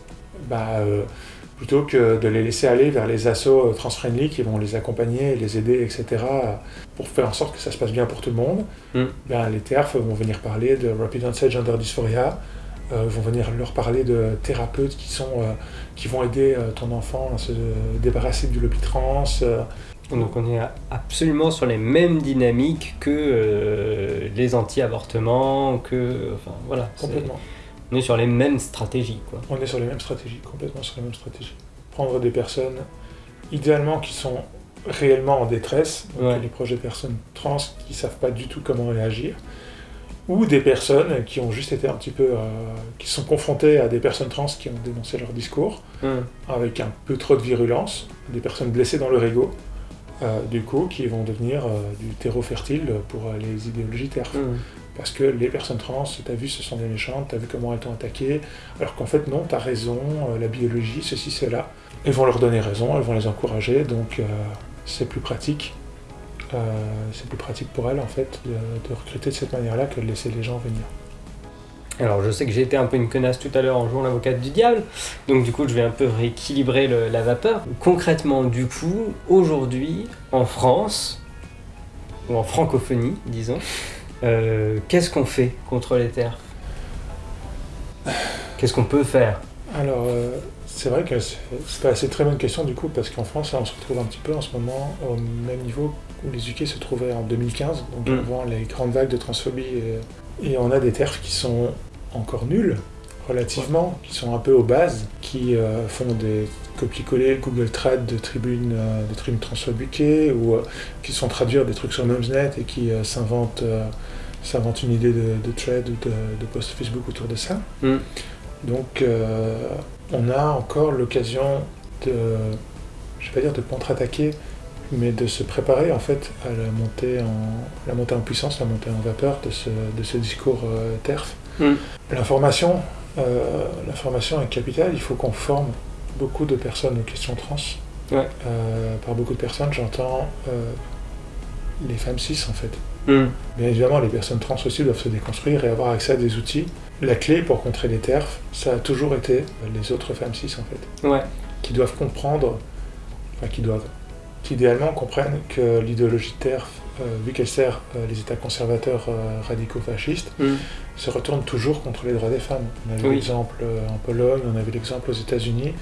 bah, euh, plutôt que de les laisser aller vers les assos trans-friendly qui vont les accompagner, les aider, etc., pour faire en sorte que ça se passe bien pour tout le monde, Mm. ben, les TERF vont venir parler de Rapid Onset Gender Dysphoria, euh, vont venir leur parler de thérapeutes qui, sont, euh, qui vont aider euh, ton enfant à se débarrasser du lobby trans. Euh. Donc on est absolument sur les mêmes dynamiques que euh, les anti-avortements, que... Enfin voilà, complètement. on est sur les mêmes stratégies quoi. On est sur les mêmes stratégies, complètement sur les mêmes stratégies. Prendre des personnes, idéalement qui sont réellement en détresse, donc Ouais. les projets de personnes trans qui savent pas du tout comment réagir, ou des personnes qui ont juste été un petit peu, euh, qui sont confrontées à des personnes trans qui ont dénoncé leur discours, Hum. avec un peu trop de virulence, des personnes blessées dans leur ego, du coup, qui vont devenir euh, du terreau fertile pour euh, les idéologies TERF. Hum. Parce que les personnes trans, t'as vu, ce sont des méchantes, t'as vu comment elles t'ont attaqué, alors qu'en fait, non, t'as raison, euh, la biologie, ceci, cela. Elles vont leur donner raison, elles vont les encourager, donc euh, c'est plus pratique. Euh, c'est plus pratique pour elles, en fait, de, de recruter de cette manière-là que de laisser les gens venir. Alors je sais que j'ai été un peu une connasse tout à l'heure en jouant l'avocate du diable, donc du coup je vais un peu rééquilibrer le- la vapeur. Concrètement du coup, aujourd'hui, en France, ou en francophonie disons, euh, qu'est-ce qu'on fait contre les terres? Qu'est-ce qu'on peut faire? Alors, euh, c'est vrai que c'est une très bonne question du coup, parce qu'en France, on se retrouve un petit peu en ce moment au même niveau où les UK se trouvaient en 2015, donc Mm. avant les grandes vagues de transphobie. Et, et on a des TERF qui sont encore nuls, relativement, qui sont un peu aux bases, qui euh, font des copier-coller Google Trad de tribunes, euh, de tribunes transphobiques, ou euh, qui sont traduire des trucs sur Mumsnet et qui s'inventent s'inventent une idée de, de thread ou de, de post Facebook autour de ça. Mm. Donc, on a encore l'occasion de, je vais pas dire de contre-attaquer, mais de se préparer en fait à la montée en, la montée en puissance, la montée en vapeur de ce, de ce discours TERF. Mm. L'information, euh, l'information est capitale. Il faut qu'on forme beaucoup de personnes aux questions trans. Ouais. Euh, par beaucoup de personnes, j'entends euh, les femmes cis en fait. Hum, Bien évidemment, les personnes trans aussi doivent se déconstruire et avoir accès à des outils. La clé pour contrer les TERF, ça a toujours été les autres femmes cis en fait, Ouais, qui doivent comprendre, enfin qui doivent, qui idéalement comprennent que l'idéologie TERF, euh, vu qu'elle sert les États conservateurs radicaux fascistes, hum, se retourne toujours contre les droits des femmes. On a vu Oui. l'exemple euh, en Pologne, on a vu l'exemple aux États-Unis,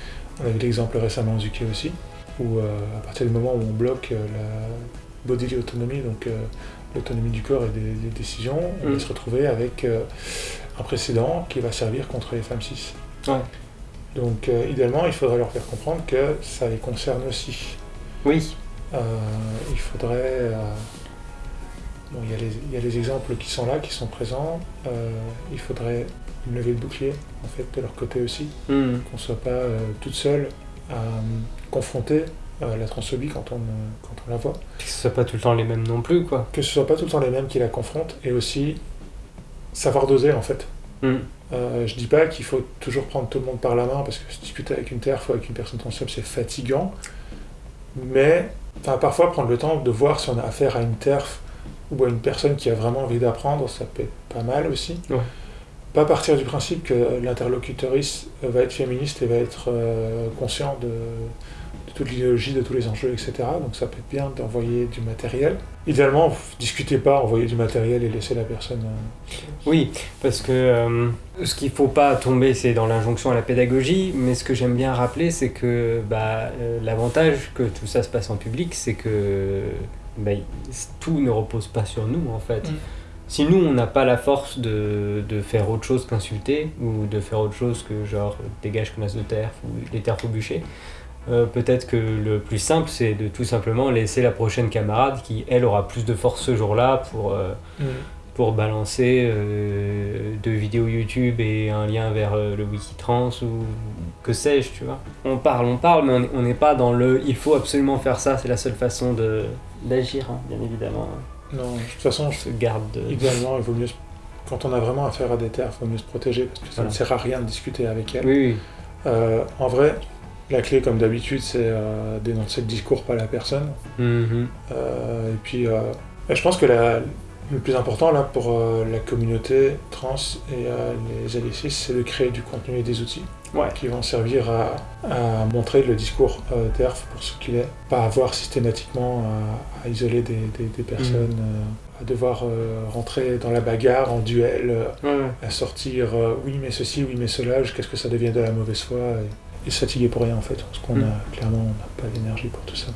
on a vu l'exemple récemment aux UK aussi, où euh, à partir du moment où on bloque euh, la bodily autonomy, donc euh, l'autonomie du corps et des, des décisions, on Mm. va se retrouver avec un précédent qui va servir contre les femmes cis. Ouais. Donc idéalement, il faudrait leur faire comprendre que ça les concerne aussi. oui, il faudrait. Bon, il y, a les- il y a les exemples qui sont là, qui sont présents. Euh, il faudrait une levée de bouclier, en fait, de leur côté aussi. hum, Qu'on ne soit pas euh, toute seule à euh, confronter euh, la transphobie quand on, euh, quand on la voit. que ce soit pas tout le temps les mêmes non plus quoi. Que ce soit pas tout le temps les mêmes qui la confrontent et aussi savoir doser, en fait. Hum, Euh, je dis pas qu'il faut toujours prendre tout le monde par la main parce que se discuter avec une TERF ou avec une personne transphobe c'est fatigant. Mais enfin, parfois prendre le temps de voir si on a affaire à une TERF ou à une personne qui a vraiment envie d'apprendre, ça peut être pas mal aussi. Ouais. Pas partir du principe que l'interlocutrice va être féministe et va être euh, conscient de toute l'idéologie, de tous les enjeux, etc. Donc ça peut être bien d'envoyer du matériel. Idéalement, discutez pas, envoyez du matériel et laissez la personne. euh, Oui, parce que euh, ce qu'il faut pas tomber, c'est dans l'injonction à la pédagogie, mais ce que j'aime bien rappeler, c'est que bah, euh, l'avantage que tout ça se passe en public, c'est que bah, tout ne repose pas sur nous, en fait. Mm. Si nous, on n'a pas la force de, de faire autre chose qu'insulter, ou de faire autre chose que genre dégage connasse de terre, ou les terres au bûcher, euh, peut-être que le plus simple, c'est de tout simplement laisser la prochaine camarade qui, elle, aura plus de force ce jour-là pour... euh, pour balancer euh, deux vidéos YouTube et un lien vers le Wikitrans ou que sais-je, tu vois. On parle, on parle, mais on est- on n'est pas dans le il faut absolument faire ça, c'est la seule façon d'agir, hein, bien évidemment. Non, de toute façon, On se garde de... Idéalement, il vaut mieux quand on a vraiment affaire à des terres, il faut mieux se protéger parce que ça Voilà. ne sert à rien de discuter avec elles. Oui, oui. En vrai, la clé, comme d'habitude, c'est euh, dénoncer le discours, pas la personne. Mhm. Euh, et puis, euh, je pense que la- le plus important là pour la communauté trans et les alliés c'est de créer du contenu et des outils Ouais. qui vont servir à, à montrer le discours TERF pour ce qu'il est, pas avoir systématiquement à, à isoler des, des- des personnes, euh, à devoir euh, rentrer dans la bagarre en duel, euh, Ouais, ouais. à sortir euh, oui mais ceci, oui mais cela, jusqu'à ce que ça devienne de la mauvaise foi et, et se fatiguer pour rien en fait, parce qu'on Mm. a clairement on n'a pas d'énergie pour tout ça.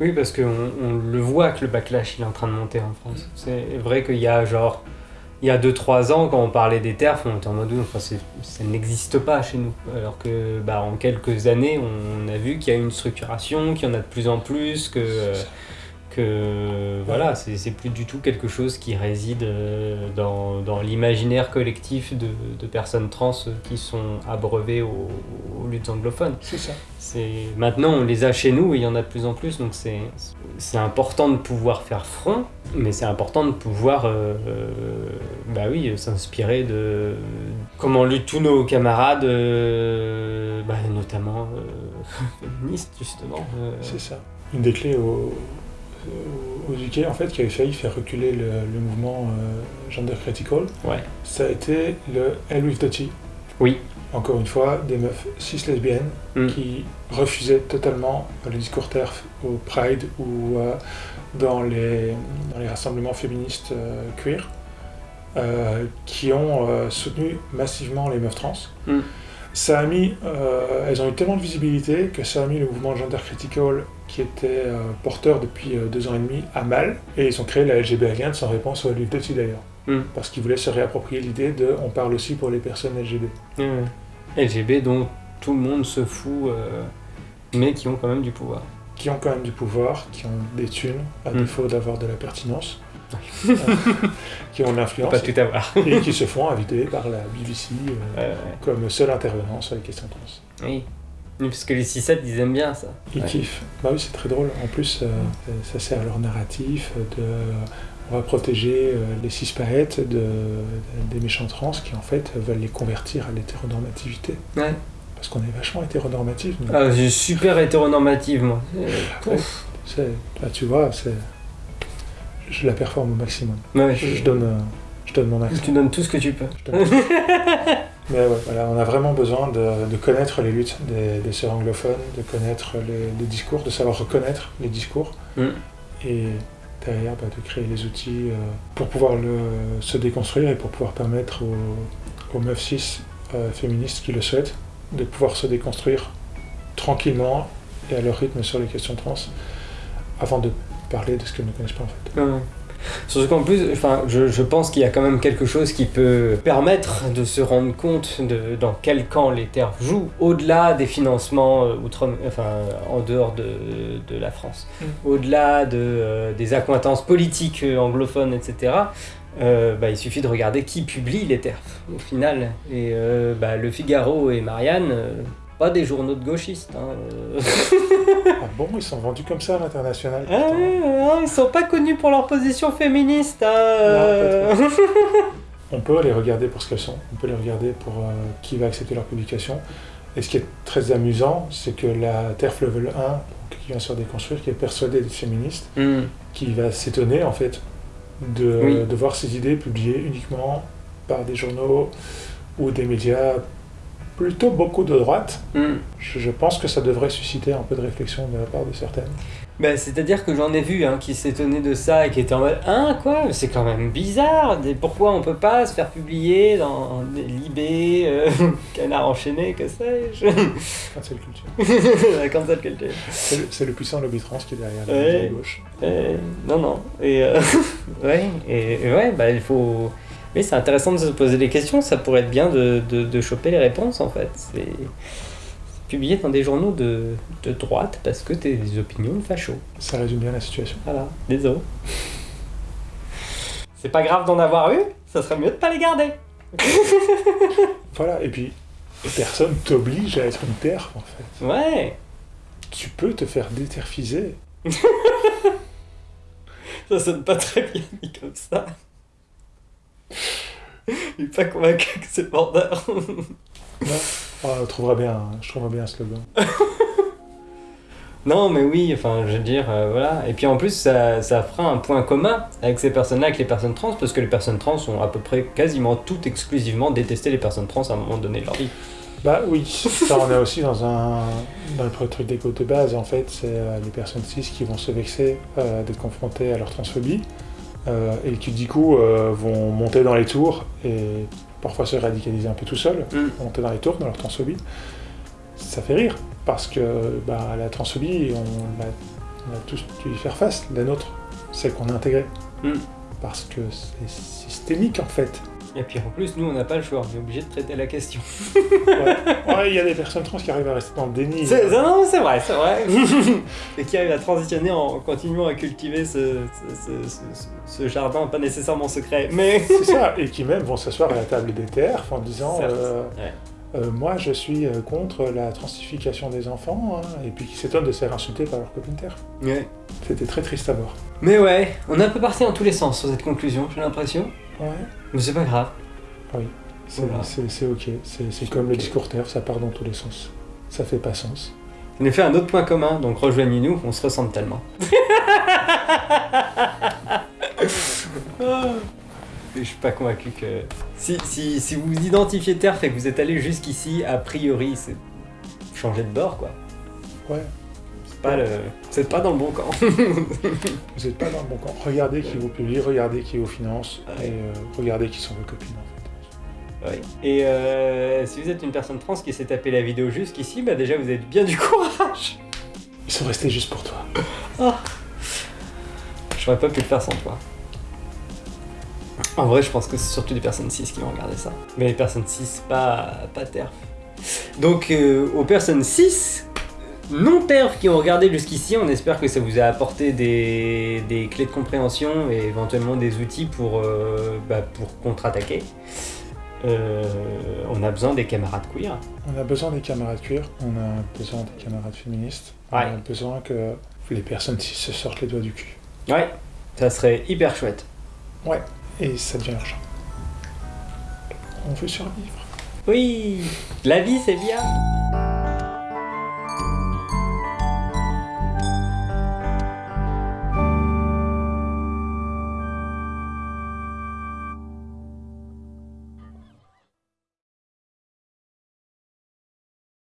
Oui, parce qu'on on le voit que le backlash il est en train de monter en France. C'est vrai qu'il y a genre. Il y a 2-3 ans, quand on parlait des TERF, on était en mode enfin, ça n'existe pas chez nous. Alors que bah, en quelques années, on a vu qu'il y a une structuration, qu'il y en a de plus en plus, que, euh, voilà, c'est plus du tout quelque chose qui réside euh, dans, dans l'imaginaire collectif de, de personnes trans qui sont abreuvées aux, aux luttes anglophones. C'est ça. Maintenant on les a chez nous et il y en a de plus en plus donc c'est important de pouvoir faire front mais c'est important de pouvoir euh, euh, bah oui s'inspirer de comment luttent tous nos camarades bah, notamment *laughs* féministes justement C'est ça. Une des clés au- aux UK, en fait, qui avait failli faire reculer le, le mouvement euh, Gender Critical, ouais ça a été le Hell with the. Oui. Encore une fois, des meufs cis lesbiennes Mm. qui refusaient totalement le discours TERF au Pride ou euh, dans, les, dans les rassemblements féministes euh, queer, qui ont soutenu massivement les meufs trans. Mm. Ça a mis, euh, elles ont eu tellement de visibilité que ça a mis le mouvement Gender Critical, qui était euh, porteur depuis euh, deux ans et demi, à mal. Et ils ont créé la LGB Alliance en réponse au LGBT d'ailleurs. Mm. Parce qu'ils voulaient se réapproprier l'idée de on parle aussi pour les personnes LGB. Ouais. LGB dont tout le monde se fout mais qui ont quand même du pouvoir Qui ont quand même du pouvoir, qui ont des thunes, à Mm. défaut d'avoir de la pertinence, *laughs* qui ont de l'influence pas tout avoir et qui se font inviter par la BBC euh, Ouais, ouais. comme seul intervenant sur les questions trans. oui parce que les 6-7 ils aiment bien ça Ils Ouais. kiffent. Bah oui, c'est très drôle. En plus, euh, ça sert à leur narratif de on va protéger euh, les cispaètes de, des méchants trans qui en fait veulent les convertir à l'hétéronormativité. ouais Parce qu'on est vachement hétéronormatif. Ah, je suis super hétéronormative, moi. Ouais. Là, tu vois, c'est je la performe au maximum. Ouais, Je, donne, euh, je donne mon tu donnes tout ce que tu peux. Je donne- Mais ouais, voilà, on a vraiment besoin de, de connaître les luttes des, des sœurs anglophones, de connaître les, les discours, de savoir reconnaître les discours Mm. et derrière bah, de créer les outils euh, pour pouvoir le, se déconstruire et pour pouvoir permettre aux, aux meufs cis euh, féministes qui le souhaitent de pouvoir se déconstruire tranquillement et à leur rythme sur les questions trans avant de parler de ce qu'elles ne connaissent pas en fait. Ouais. Surtout qu'en plus, enfin, je, je pense qu'il y a quand même quelque chose qui peut permettre de se rendre compte de dans quel camp les terres jouent, au-delà des financements euh, outre, enfin, en dehors de, de la France, Mm. au-delà de, euh, des accointances politiques euh, anglophones, etc. euh, bah, il suffit de regarder qui publie les TERF au final. Et euh, bah, Le Figaro et Marianne, euh, pas des journaux de gauchistes. hein, euh. *laughs* Ah bon, ils sont vendus comme ça à l'international Ah ils sont pas connus pour leur position féministe. hein, euh. *laughs* On peut les regarder pour ce qu'elles sont, on peut les regarder pour euh, qui va accepter leur publication. Et ce qui est très amusant, c'est que la TERF Level 1, donc, qui vient se déconstruire, qui est persuadée d'être féministe, Hmm. qui va s'étonner en fait de, Oui. de voir ses idées publiées uniquement par des journaux ou des médias plutôt beaucoup de droite. Hmm. Je, je pense que ça devrait susciter un peu de réflexion de la part de certaines. Bah, C'est-à-dire que j'en ai vu hein, qui s'étonnaient de ça et qui étaient en mode Hein, quoi C'est quand même bizarre. Pourquoi on peut pas se faire publier dans des Libé, euh, *laughs* Canard enchaîné, que sais-je *laughs* Cancel culture. *laughs* La cancel culture. C'est le, puissant lobby trans qui est derrière la Ouais. gauche. Non, non. Et euh, ouais, et, et ouais, bah il faut. Oui, c'est intéressant de se poser des questions. Ça pourrait être bien de, de, de choper les réponses en fait. C'est publié dans des journaux de, de droite parce que t'as des opinions de facho. Ça résume bien la situation. Voilà, désolé. C'est pas grave d'en avoir eu, ça serait mieux de pas les garder. *laughs* Voilà, et puis personne t'oblige à être une TERF en fait. Ouais, Tu peux te faire déterfiser. *laughs* ça sonne pas très bien dit comme ça. *laughs* Je suis pas convaincu que c'est porteur. *laughs* Non Ah, on trouvera bien, je trouverai bien un slogan. Non, mais oui, enfin, je veux dire, euh, voilà. Et puis en plus, ça, ça fera un point commun avec ces personnes-là, avec les personnes trans, parce que les personnes trans ont à peu près quasiment toutes exclusivement détesté les personnes trans à un moment donné de leur vie. Bah oui, ça on est aussi dans un dans le truc d'écho de base en fait, c'est euh, les personnes cis qui vont se vexer euh, d'être confrontées à leur transphobie et qui du coup euh, vont monter dans les tours et parfois se radicaliser un peu tout seuls, Mm. monter dans les tours dans leur transphobie. Ça fait rire parce que bah, la transphobie, on a, on a tous dû y faire face, la nôtre, celle qu'on a intégrée. Mm. Parce que c'est systémique en fait. Et puis en plus, nous, on n'a pas le choix, on est obligé de traiter la question. Ouais, Ouais, il y a des personnes trans qui arrivent à rester dans le déni. C'est- non, non, c'est vrai, c'est vrai. *laughs* Et qui arrive à transitionner en continuant à cultiver ce, ce- ce- ce- ce jardin, pas nécessairement secret, mais. C'est ça, et qui même vont s'asseoir à la table des TRF en disant euh, ouais. Euh, Moi je suis euh, contre la transification des enfants, hein, et puis qui s'étonnent de se faire insulter par leur copine. Ouais. C'était très triste à voir. Mais ouais, on est un peu parti dans tous les sens sur cette conclusion, j'ai l'impression. Ouais, Mais c'est pas grave. c'est Voilà. c'est- ok, c'est comme le discours TERF, ça part dans tous les sens. Ça fait pas sens. On a fait un autre point commun, donc rejoignez-nous, on se ressemble tellement. *laughs* *laughs* Je suis pas convaincu que. Si, si, si vous identifiez TERF et que vous êtes allé jusqu'ici, a priori, c'est changer de bord quoi. Ouais, C'est pas le. C'est pas dans le bon camp. *laughs* vous êtes pas dans le bon camp. Regardez qui vous publie, regardez qui vous finance, Ouais. et euh, regardez qui sont vos copines en fait. Ouais. Et euh, si vous êtes une personne trans qui s'est tapé la vidéo jusqu'ici, bah déjà vous avez bien du courage. Ils sont restés juste pour toi. J'aurais pas pu le faire sans toi. En vrai, je pense que c'est surtout des personnes cis qui vont regarder ça. Mais les personnes cis, pas, pas TERF. Donc, euh, aux personnes cis, non TERF qui ont regardé jusqu'ici, on espère que ça vous a apporté des, des clés de compréhension et éventuellement des outils pour, euh, bah, pour contre-attaquer. Euh, on a besoin des camarades queer. On a besoin des camarades cuir, on a besoin des camarades féministes, Ouais. on a besoin que les personnes cis se sortent les doigts du cul. Ouais, ça serait hyper chouette. Ouais, et ça devient urgent. On veut survivre. Oui, la vie c'est bien.